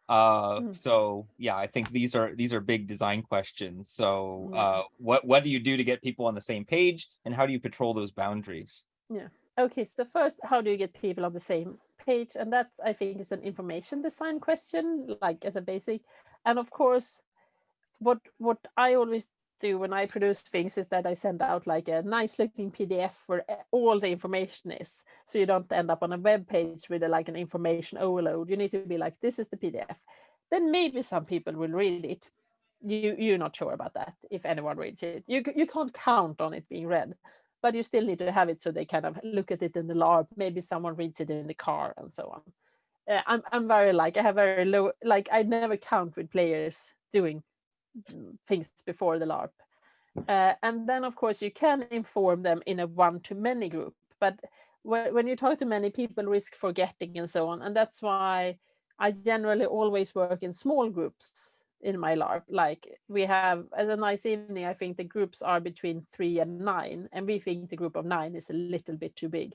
uh Mm. so yeah i think these are these are big design questions so Mm. uh what what do you do to get people on the same page and how do you patrol those boundaries Yeah. Okay, so first, how do you get people on the same page? And that I think is an information design question, like as a basic. And of course, what what I always do when I produce things is that I send out like a nice looking PDF where all the information is. So you don't end up on a web page with a, like an information overload. You need to be like, this is the PDF. Then maybe some people will read it. You you're not sure about that if anyone reads it. You you can't count on it being read but you still need to have it so they kind of look at it in the LARP. Maybe someone reads it in the car and so on. Uh, I'm I'm very like I have very low like I never count with players doing things before the LARP. Uh, and then of course you can inform them in a one-to-many group, but whe- when you talk to many people, risk forgetting and so on, and that's why I generally always work in small groups in my LARP. Like we have as a nice evening, I think the groups are between three and nine, and we think the group of nine is a little bit too big.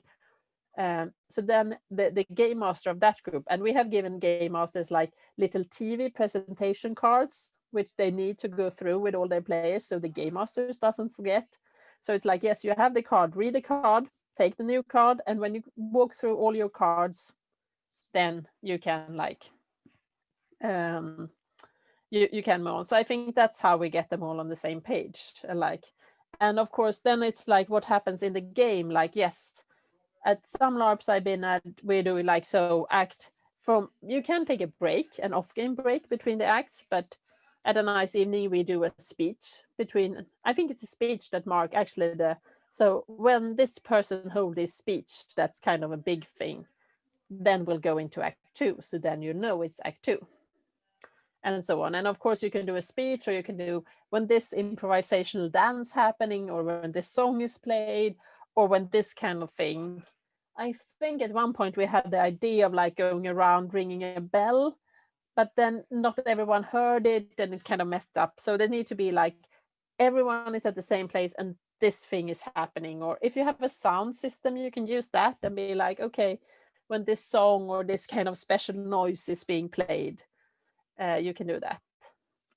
Um, so then the, the game master of that group, and we have given game masters like little TV presentation cards, which they need to go through with all their players, so the game masters doesn't forget. So it's like, yes, you have the card, read the card, take the new card, and when you walk through all your cards, then you can like um you, you can move on. So I think that's how we get them all on the same page. Like, and of course, then it's like what happens in the game. Like, yes, at some LARPs I've been at, we do like so act from you can take a break, an off-game break between the acts, but at a nice evening we do a speech between. I think it's a speech that Mark actually the. So when this person hold this speech, that's kind of a big thing. Then we'll go into Act Two. So then you know it's Act Two and so on. And of course, you can do a speech, or you can do when this improvisational dance happening, or when this song is played, or when this kind of thing. I think at one point we had the idea of like going around ringing a bell, but then not everyone heard it and it kind of messed up. So they need to be like everyone is at the same place and this thing is happening. Or if you have a sound system, you can use that and be like, okay, when this song or this kind of special noise is being played, uh, you can do that.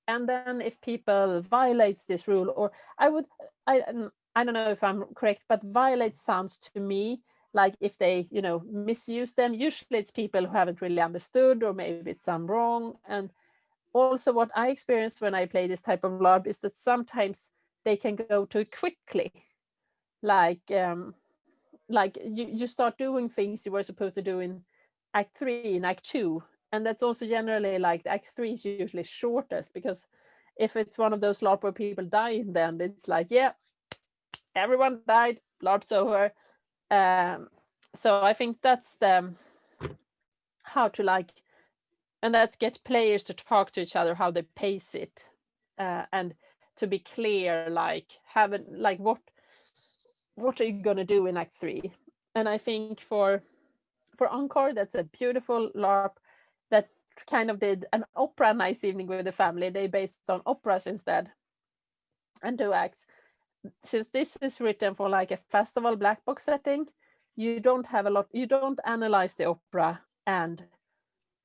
And then if people violates this rule, or I would, I, I don't know if I'm correct, but violate sounds to me like if they, you know, misuse them. Usually it's people who haven't really understood, or maybe it's some wrong. And also what I experienced when I play this type of LARP is that sometimes they can go too quickly. Like, um, like you, you start doing things you were supposed to do in act three, in act two. And that's also generally like act three is usually shortest because if it's one of those LARP where people die in the end, it's like, yeah, everyone died, LARP's over. Um, so I think that's the how to like and that's get players to talk to each other how they pace it. Uh, and to be clear like having like what what are you going to do in act three? And i think for for encore that's a beautiful larp that kind of did an opera nice evening with the family. They based on operas instead and two acts since this is written for like a festival black box setting you don't have a lot you don't analyze the opera and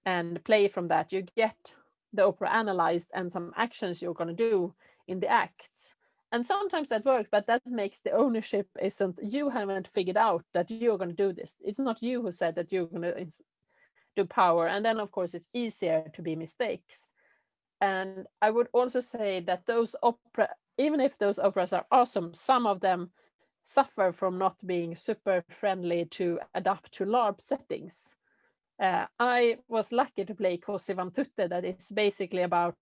and play from that. You get the opera analyzed and some actions you're going to do in the acts. And sometimes that works, but that makes the ownership isn't, you haven't figured out that you're going to do this. It's not you who said that you're going to do power. And then, of course, it's easier to be mistakes. And I would also say that those opera, even if those operas are awesome, some of them suffer from not being super friendly to adapt to LARP settings. Uh, I was lucky to play Così fan tutte that is basically about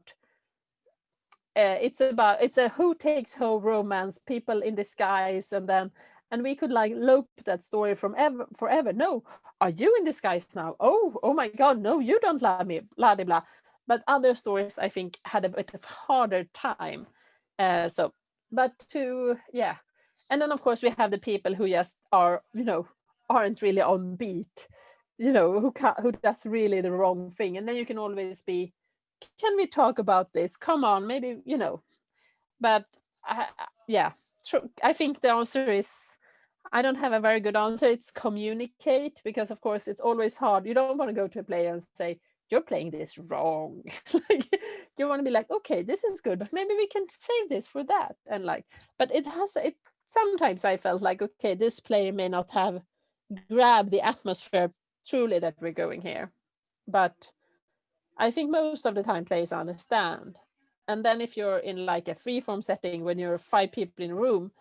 uh, it's about it's a who takes who romance people in disguise and then and we could like loop that story from ever forever. No are you in disguise now? Oh oh my god no you don't love me blah blah blah. But other stories i think had a bit of harder time uh, so but to yeah. And then of course we have the people who just are you know aren't really on beat you know who can, who does really the wrong thing. And then you can always be can we talk about this? Come on maybe you know. But I, yeah i think the answer is i don't have a very good answer. It's communicate because of course it's always hard. You don't want to go to a player and say you're playing this wrong like you want to be like okay this is good but maybe we can save this for that and like but it has it sometimes i felt like okay this player may not have grabbed the atmosphere truly that we're going here. But I think most of the time players understand. And then if you're in like a freeform setting when you're five people in a room,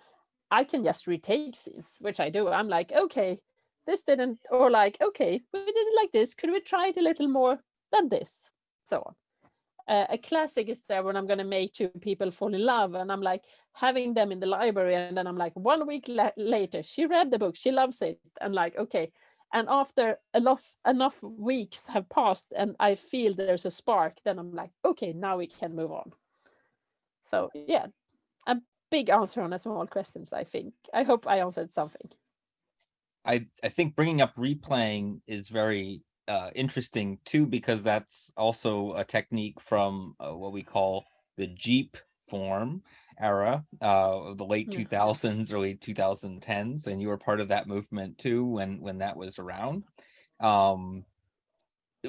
I can just retake scenes, which I do. I'm like, okay, this didn't, or like, okay, we did it like this. Could we try it a little more than this? So on. Uh, a classic is there when I'm going to make two people fall in love, and I'm like having them in the library, and then I'm like, one week la later, she read the book, she loves it, and like, okay, and after enough enough weeks have passed and i feel there's a spark then i'm like okay now we can move on so yeah a big answer on a small questions i think i hope i answered something i i think bringing up replaying is very uh, interesting too because that's also a technique from uh, what we call the jeep form era uh, of the late yeah. 2000s, early 2010s, and you were part of that movement too when when that was around. Um,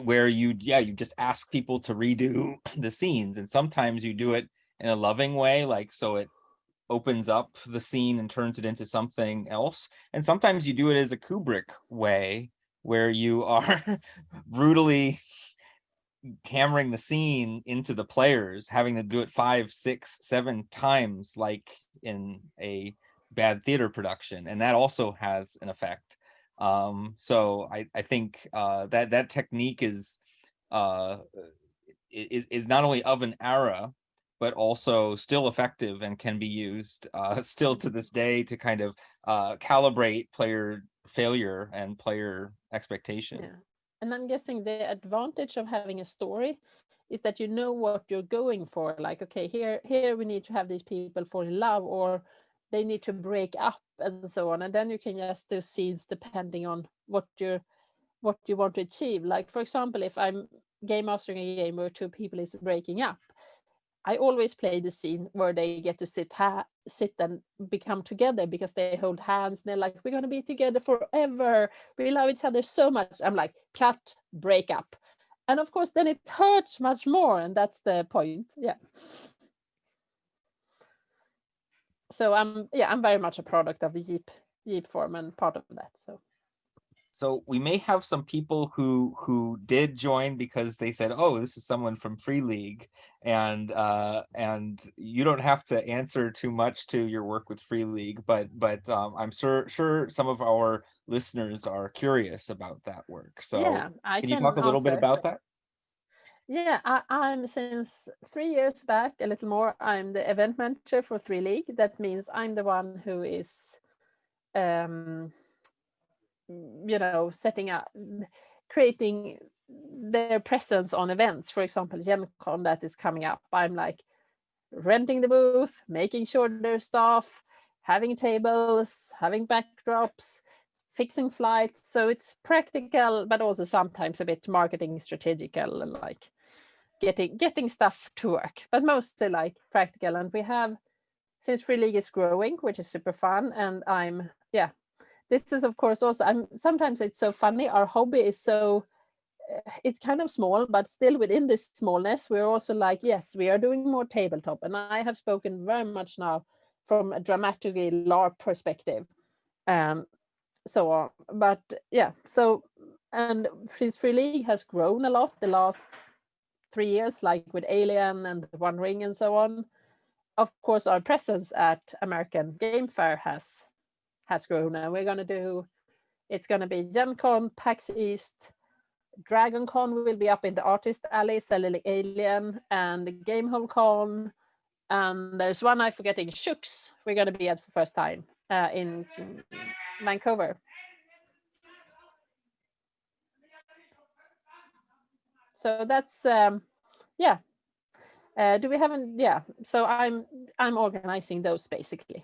where you, yeah, you just ask people to redo the scenes, and sometimes you do it in a loving way, like so it opens up the scene and turns it into something else. And sometimes you do it as a Kubrick way, where you are brutally hammering the scene into the players, having to do it five, six, seven times, like in a bad theater production, and that also has an effect. Um, so I, I think uh, that that technique is uh, is is not only of an era, but also still effective and can be used uh, still to this day to kind of uh, calibrate player failure and player expectation. Yeah. And I'm guessing the advantage of having a story is that you know what you're going for. Like, okay, here, here we need to have these people fall in love, or they need to break up and so on and then you can just do scenes depending on what you're what you want to achieve like for example if i'm game mastering a game where two people is breaking up i always play the scene where they get to sit sit and become together because they hold hands. And they're like we're going to be together forever. We love each other so much. I'm like cut break up and of course then it hurts much more and that's the point. Yeah. So I'm yeah I'm very much a product of the Yeep Yeep form and part of that. So so we may have some people who who did join because they said, "Oh, this is someone from Free League," and uh, and you don't have to answer too much to your work with Free League, but but um, I'm sure sure some of our listeners are curious about that work. So yeah, I can, can you talk a little bit about that? Yeah, I, I'm since three years back, a little more, I'm the event manager for Free League. That means I'm the one who is, um, you know, setting up, mm, creating their presence on events. For example, Gen Con that is coming up. I'm like renting the booth, making sure there's staff, having tables, having backdrops, fixing flights. So it's practical, but also sometimes a bit marketing strategical, like getting getting stuff to work, but mostly like practical. And we have since Free League is growing, which is super fun. And I'm yeah, this is of course also I'm sometimes it's so funny. Our hobby is so eh, it's kind of small, but still within this smallness, we're also like, yes, we are doing more tabletop. And I have spoken very much now from a dramatically LARP perspective. Um, so on. But yeah, so and Freeze Free League has grown a lot the last three years, like with Alien and One Ring and so on. Of course, our presence at American Game Fair has has grown, and we're going to do. It's going to be Gen Con, PAX East, Dragon Con will be up in the Artist Alley selling Alien, and Gamehole Con. And there's one I'm forgetting, Shooks. We're going to be at for first time uh, in Vancouver. So that's um, yeah. Uh, do we haven't? Yeah. So I'm I'm organizing those basically.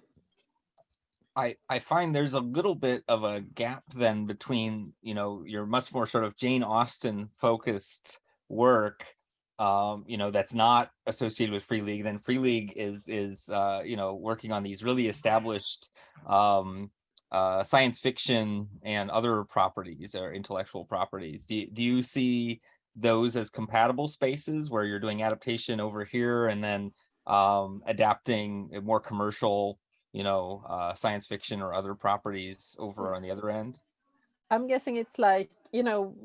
I I find there's a little bit of a gap then between you know your much more sort of Jane Austen focused work um you know that's not associated with free league then free league is is uh you know working on these really established um uh science fiction and other properties or intellectual properties. Do, do you see those as compatible spaces where you're doing adaptation over here and then um, adapting more commercial, you know, uh, science fiction or other properties over mm. on the other end? I'm guessing it's like, you know,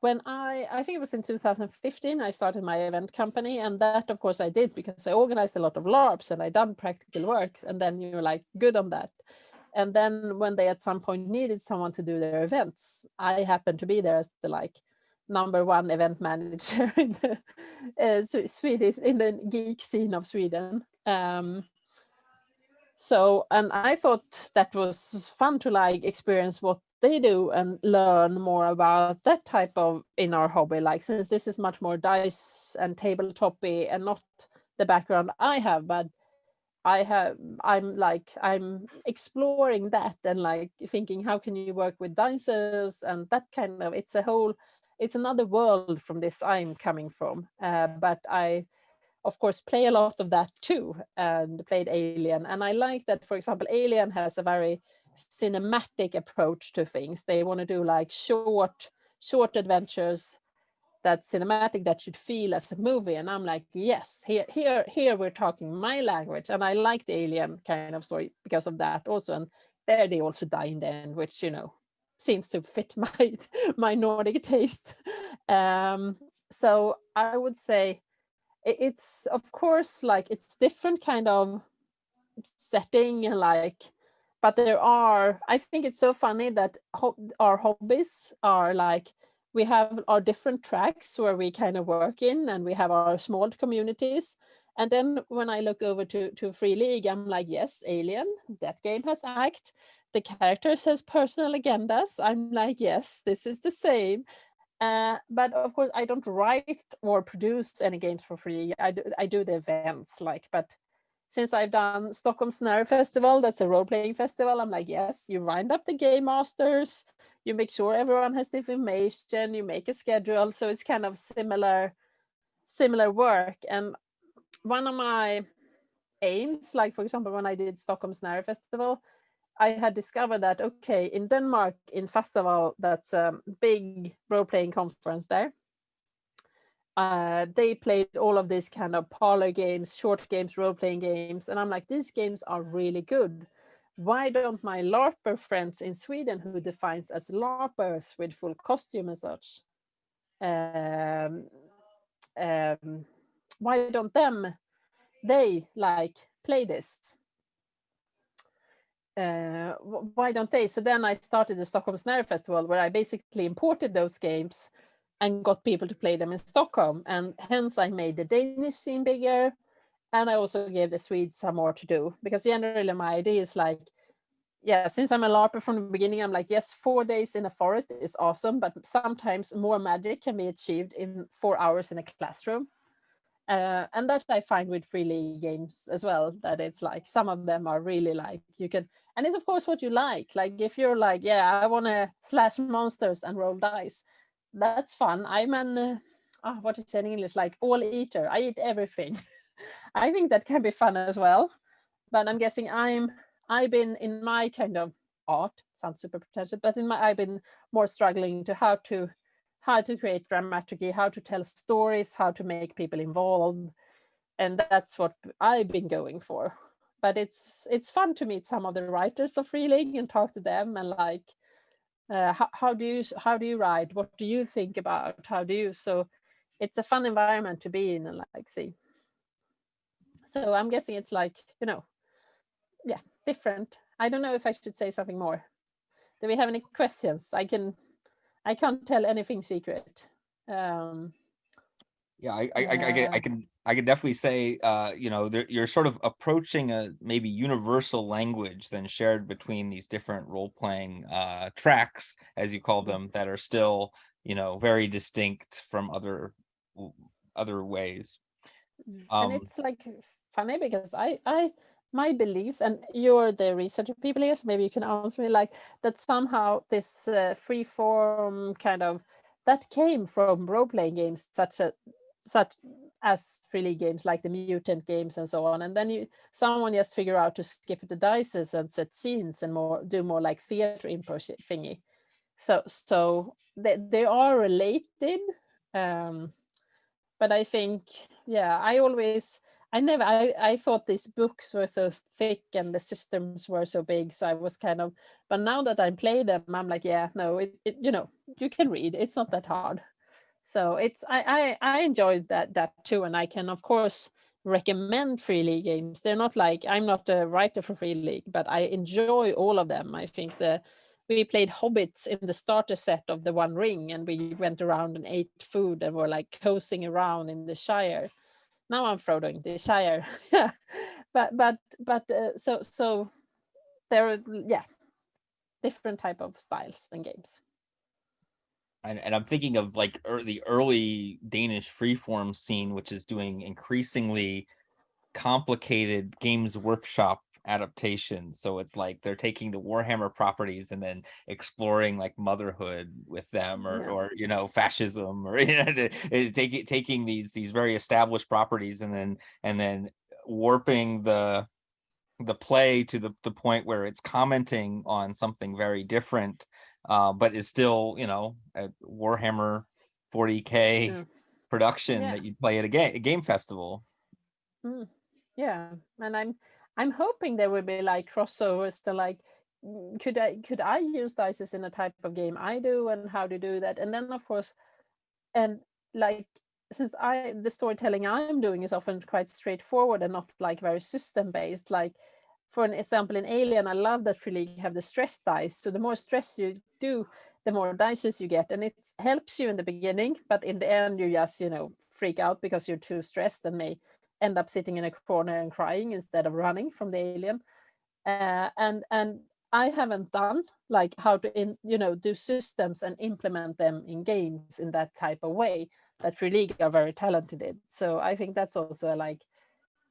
when I, I think it was in 2015, I started my event company. And that, of course, I did because I organized a lot of LARPs and I done practical works. And then you're like good on that. And then when they at some point needed someone to do their events, I happened to be there as the like number one event manager in the uh, Swedish in the geek scene of Sweden. Um, so, and I thought that was fun to like experience what they do and learn more about that type of in our hobby. Like since this is much more dice and tabletopy and not the background I have, but I have I'm like I'm exploring that and like thinking how can you work with dices and that kind of it's a whole it's another world from this I'm coming from. Uh, but I, of course, play a lot of that too and played Alien. And I like that, for example, Alien has a very cinematic approach to things. They want to do like short, short adventures that cinematic that should feel as a movie. And I'm like, yes, here, here, here we're talking my language. And I like the alien kind of story because of that also. And there they also die in the end, which, you know, seems to fit my my Nordic taste. Um, so I would say it's of course like it's different kind of setting like but there are i think it's so funny that ho our hobbies are like we have our different tracks where we kind of work in and we have our small communities and then when i look over to to free league i'm like yes alien that game has act the characters has personal agendas. I'm like, yes, this is the same. Uh, but of course, I don't write or produce any games for free. I do, I do the events, like, but since I've done Stockholm Scenario Festival, that's a role-playing festival, I'm like, yes, you wind up the game masters, you make sure everyone has the information, you make a schedule. So it's kind of similar, similar work. And one of my aims, like for example, when I did Stockholm Scenario Festival, I had discovered that, okay, in Denmark, in Fastaval, that's a big role-playing conference there, uh, they played all of these kind of parlor games, short games, role-playing games. And I'm like, these games are really good. Why don't my LARPer friends in Sweden who defines as LARPers with full costume and such, um, um, why don't them, they like play this? Uh, why don't they? So then I started the Stockholm Scenario Festival where I basically imported those games and got people to play them in Stockholm. And hence I made the Danish scene bigger. And I also gave the Swedes some more to do because generally my idea is like, yeah, since I'm a LARPer from the beginning, I'm like, yes, four days in a forest is awesome, but sometimes more magic can be achieved in four hours in a classroom. Uh, and that I find with free league games as well, that it's like some of them are really like you can, and it's of course what you like. Like if you're like, yeah, I want to slash monsters and roll dice, that's fun. I'm an, uh, oh, what is it in English, like all eater. I eat everything. I think that can be fun as well. But I'm guessing I'm, I've been in my kind of art, sounds super pretentious, but in my, I've been more struggling to how to, how to create dramaturgy, how to tell stories, how to make people involved. And that's what I've been going for. But it's it's fun to meet some of the writers of Free League and talk to them and like uh, how, how do you how do you write? what do you think about how do you so it's a fun environment to be in and like see so i'm guessing it's like you know yeah different i don't know if i should say something more do we have any questions i can i can't tell anything secret um yeah i i, I, I, I can I can definitely say, uh, you know, you're sort of approaching a maybe universal language then shared between these different role-playing uh, tracks, as you call them, that are still, you know, very distinct from other other ways. Mm, um, and it's like funny because I, I, my belief, and you're the researcher people here, so maybe you can answer me, like that somehow this uh, free form kind of that came from role-playing games such a such as free league games like the mutant games and so on and then you someone just figure out to skip the dices and set scenes and more do more like theater improv thingy. So so they, they are related um but i think yeah i always i never i i thought these books were so thick and the systems were so big so i was kind of but now that i play them i'm like yeah no it, it you know you can read it's not that hard so it's I, I I enjoyed that that too, and I can of course recommend free league games. They're not like I'm not a writer for free league, but I enjoy all of them. I think the we played hobbits in the starter set of the One Ring, and we went around and ate food and were like coasting around in the Shire. Now I'm Frodoing the Shire, but but but uh, so so there are yeah different type of styles and games. And, and I'm thinking of like er, the early Danish freeform scene, which is doing increasingly complicated games workshop adaptations. So it's like they're taking the Warhammer properties and then exploring like motherhood with them or, yeah. or you know, fascism or you know, taking taking these these very established properties and then and then warping the the play to the, the point where it's commenting on something very different uh, but is still, you know, a Warhammer 40K mm. production yeah. that you play at a game, a game festival. Mm. Yeah. And I'm, I'm hoping there will be like crossovers to like, mm, could I, could I use dices in a type of game I do and how to do that? And then of course, and like, since I, the storytelling I'm doing is often quite straightforward and not like very system based, like for an example, in Alien, I love that really have the stress dice. So the more stress you do, the more dices you get. And it helps you in the beginning, but in the end, you just, you know, freak out because you're too stressed and may end up sitting in a corner and crying instead of running from the alien. Uh, and and I haven't done like how to, in, you know, do systems and implement them in games in that type of way that Free League are very talented in. So I think that's also like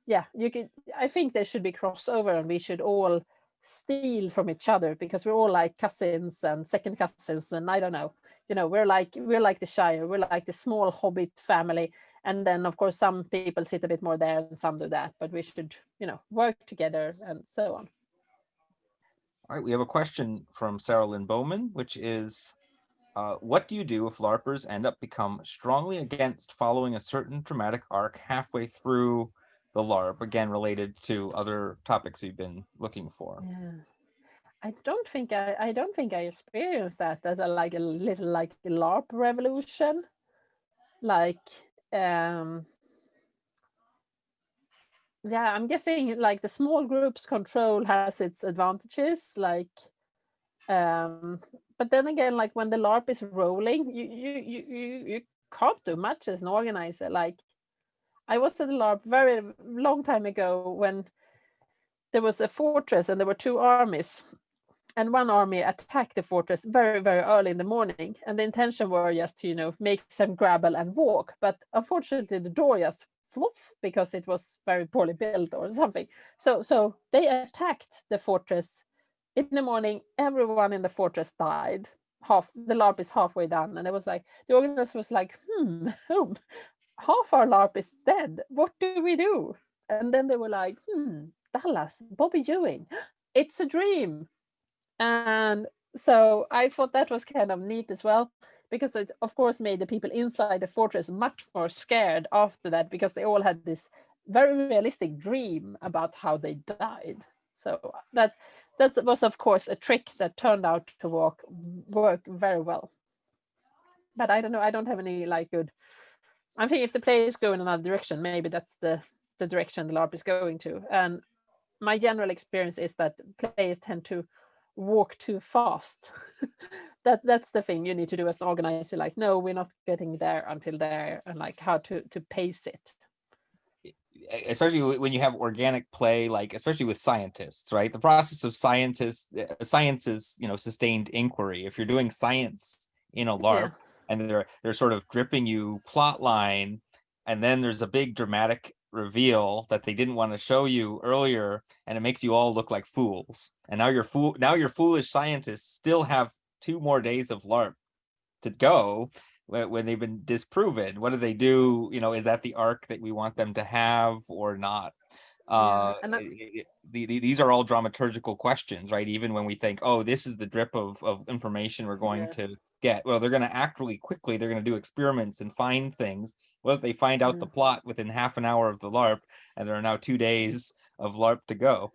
yeah, you could. I think there should be crossover, and we should all steal from each other because we're all like cousins and second cousins, and I don't know. You know, we're like we're like the Shire. We're like the small Hobbit family, and then of course some people sit a bit more there and some do that. But we should, you know, work together and so on. All right, we have a question from Sarah Lynne Bowman, which is, uh, what do you do if LARPers end up become strongly against following a certain dramatic arc halfway through the LARP, again, related to other topics we've been looking for? Yeah. I don't think I, I don't think I experienced that, that like a little like LARP revolution. Like, um, yeah, I'm guessing like the small groups control has its advantages, like, um, but then again, like when the LARP is rolling, you you you you, you can't do much as an organizer. Like, I was at the LARP very long time ago when there was a fortress and there were two armies and one army attacked the fortress very very early in the morning and the intention were just to you know make some grapple and walk but unfortunately the door just fluff because it was very poorly built or something. So so they attacked the fortress in the morning. Everyone in the fortress died. Half the larp is halfway done and it was like the organizer was like hmm half our larp is dead. What do we do? And then they were like hmm dallas bobby ewing it's a dream and so I thought that was kind of neat as well, because it of course made the people inside the fortress much more scared after that, because they all had this very realistic dream about how they died. So that that was of course a trick that turned out to work work very well. But I don't know, I don't have any like good. I think if the players go in another direction, maybe that's the the direction the LARP is going to. And my general experience is that players tend to walk too fast. that that's the thing you need to do as an organizer. Like, no, we're not getting there until there, and like how to to pace it. Especially when you have organic play, like especially with scientists, right? The process of scientists, science is you know sustained inquiry. If you're doing science in a LARP, yeah. and they're they're sort of dripping you plot line, and then there's a big dramatic reveal that they didn't want to show you earlier and it makes you all look like fools. And now your fool now your foolish scientists still have two more days of larp to go when they've been disproven. What do they do? You know is that the arc that we want them to have or not uh yeah, that, the, the, these are all dramaturgical questions right? Even when we think oh this is the drip of, of information we're going yeah. to get. Well they're going to act really quickly. They're going to do experiments and find things. Well if they find out mm. the plot within half an hour of the larp and there are now two days of larp to go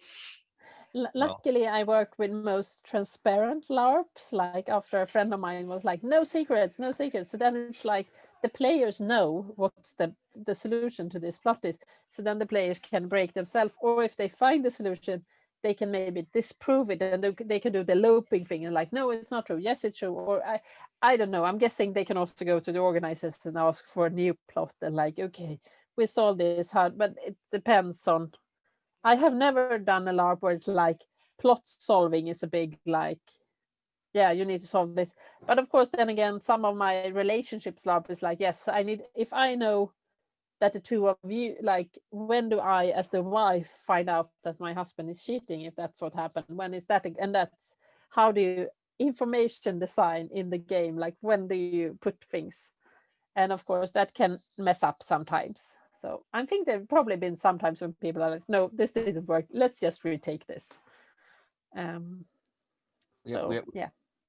L luckily well. i work with most transparent larps like after a friend of mine was like no secrets no secrets. So then it's like the players know what's the the solution to this plot is so then the players can break themselves or if they find the solution they can maybe disprove it and they, they can do the looping thing and like no it's not true. Yes it's true or i i don't know. I'm guessing they can also go to the organizers and ask for a new plot and like okay we solved this how but it depends on i have never done a larp where it's like plot solving is a big like yeah you need to solve this. But of course then again some of my relationships larp is like yes i need if i know that the two of you like when do i as the wife find out that my husband is cheating if that's what happened? When is that and that's how do you information design in the game? Like when do you put things? And of course that can mess up sometimes so i think there've probably been sometimes when people are like no this didn't work let's just retake this um so yeah we have, yeah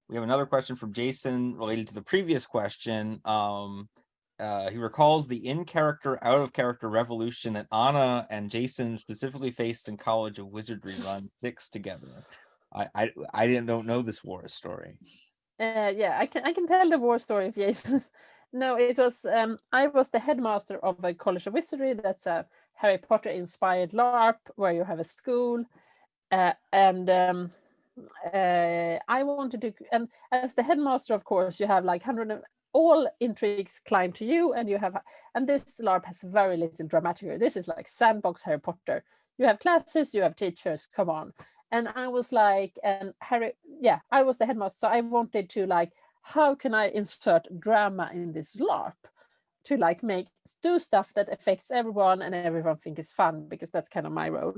we have another question from jason related to the previous question um uh, he recalls the in-character, out-of-character revolution that Anna and Jason specifically faced in College of Wizardry Run Six together. I, I I didn't don't know this war story. Uh, yeah, I can I can tell the war story of Jason. no, it was um, I was the headmaster of a College of Wizardry. That's a Harry Potter inspired LARP where you have a school, uh, and um, uh, I wanted to. And as the headmaster, of course, you have like hundred of, all intrigues climb to you and you have and this larp has very little dramatic this is like sandbox harry potter you have classes you have teachers come on and i was like and harry yeah i was the headmaster so i wanted to like how can i insert drama in this larp to like make do stuff that affects everyone and everyone think is fun because that's kind of my role.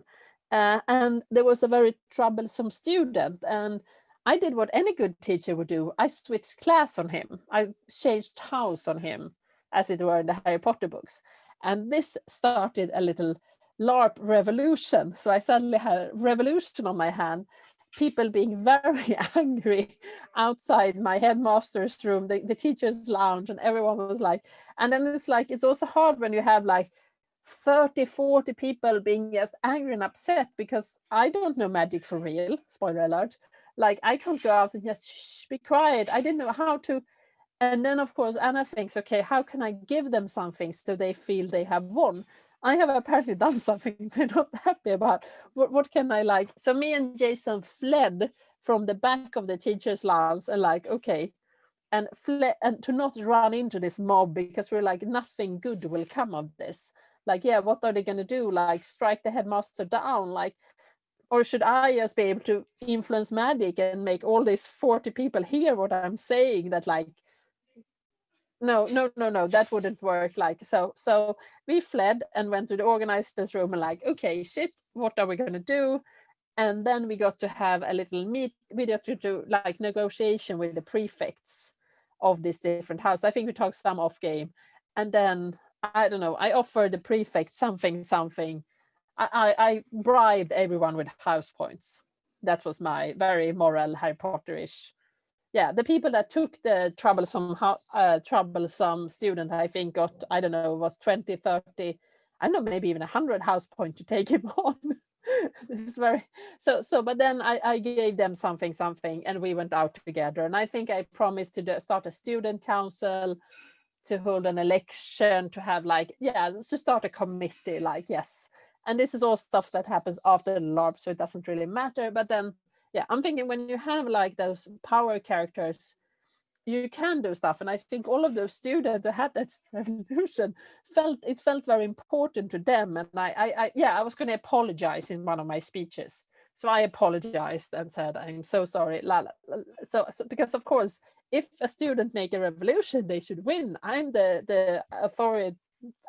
Uh, and there was a very troublesome student and I did what any good teacher would do. I switched class on him. I changed house on him, as it were in the Harry Potter books. And this started a little LARP revolution. So I suddenly had a revolution on my hand, people being very angry outside my headmaster's room, the, the teacher's lounge, and everyone was like, and then it's like, it's also hard when you have like 30, 40 people being just angry and upset because I don't know magic for real, spoiler alert. Like I can't go out and just shh, be quiet. I didn't know how to. And then of course, Anna thinks, okay, how can I give them something so they feel they have won? I have apparently done something they're not happy about. What, what can I like? So me and Jason fled from the back of the teacher's lounge and like, okay, and fled and to not run into this mob because we're like, nothing good will come of this. Like, yeah, what are they going to do? Like strike the headmaster down? Like, or should I just be able to influence magic and make all these 40 people hear what I'm saying that like no, no, no, no, that wouldn't work. Like, so, so we fled and went to the organizers room and like, okay, shit, what are we going to do? And then we got to have a little meet, we got to do like negotiation with the prefects of this different house. I think we talked some off game. And then, I don't know, I offered the prefect something, something. I, I, I bribed everyone with house points. That was my very moral Harry Potter-ish yeah, the people that took the troublesome uh, troublesome student, I think got, I don't know, was 20, 30, I don't know, maybe even 100 house point to take him on. it's very, so, so, but then I, I gave them something, something, and we went out together. And I think I promised to start a student council, to hold an election, to have like, yeah, to start a committee, like, yes. And this is all stuff that happens after the LARP, so it doesn't really matter. But then yeah, I'm thinking when you have like those power characters, you can do stuff. And I think all of those students who had that revolution felt it felt very important to them. And I, I, I yeah, I was going to apologize in one of my speeches. So I apologized and said, I'm so sorry. La, la, la. So, so because of course, if a student make a revolution, they should win. I'm the, the authority,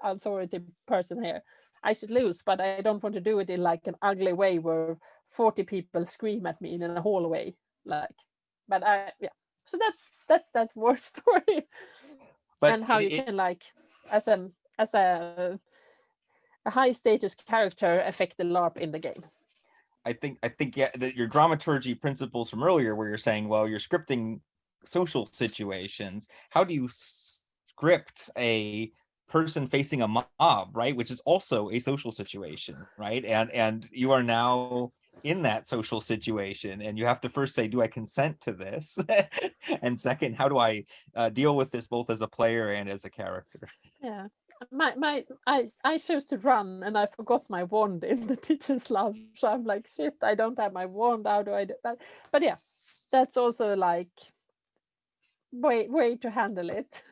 authority person here. I should lose, but I don't want to do it in like an ugly way where 40 people scream at me in a hallway. Like, but I, yeah. So that's that's that war story, but and how it, you can like, as a as a a high status character affect the LARP in the game. I think I think yeah that your dramaturgy principles from earlier, where you're saying, well, you're scripting social situations. How do you script a person facing a mob, right? Which is also a social situation, right? And and you are now in that social situation and you have to first say do i consent to this? And second how do i uh, deal with this both as a player and as a character? Yeah. My my i i chose to run and i forgot my wand in the teacher's lounge so i'm like shit i don't have my wand. How do i do that? But yeah that's also like way way to handle it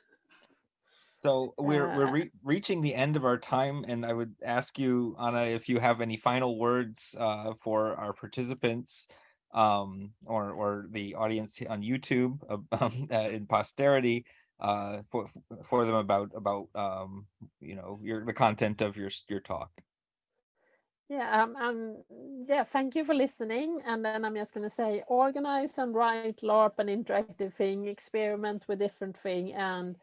so we're we're uh. re reaching the end of our time, and I would ask you, Anna, if you have any final words uh, for our participants um, or or the audience on YouTube um, uh, in posterity uh, for for them about about um, you know your the content of your your talk. Yeah, um, um, yeah, thank you for listening. And then I'm just going to say, organize and write LARP an interactive thing, experiment with different thing, and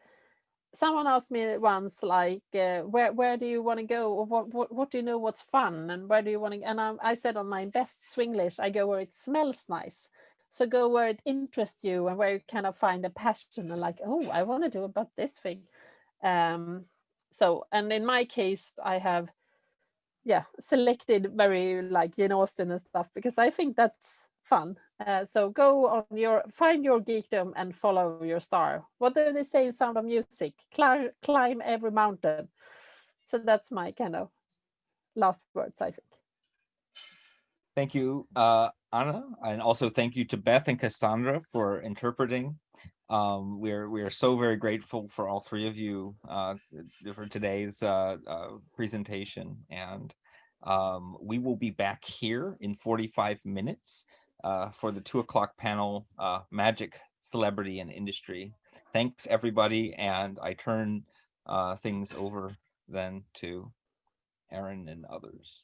someone asked me once like uh, where where do you want to go? Or what, what what do you know what's fun? And where do you want to and I, I said on my best swinglish i go where it smells nice. So go where it interests you and where you kind of find a passion and like oh i want to do about this thing. Um so and in my case i have yeah selected very like Jane Austen and stuff because i think that's fun. Uh, so go on your, find your geekdom and follow your star. What do they say in Sound of Music? Climb, climb every mountain. So that's my kind of last words, I think. Thank you, uh, Anna, and also thank you to Beth and Cassandra for interpreting. Um, we're we are so very grateful for all three of you uh, for today's uh, uh, presentation, and um, we will be back here in 45 minutes uh, for the two o'clock panel, uh, Magic, Celebrity, and Industry. Thanks, everybody, and I turn uh, things over then to Aaron and others.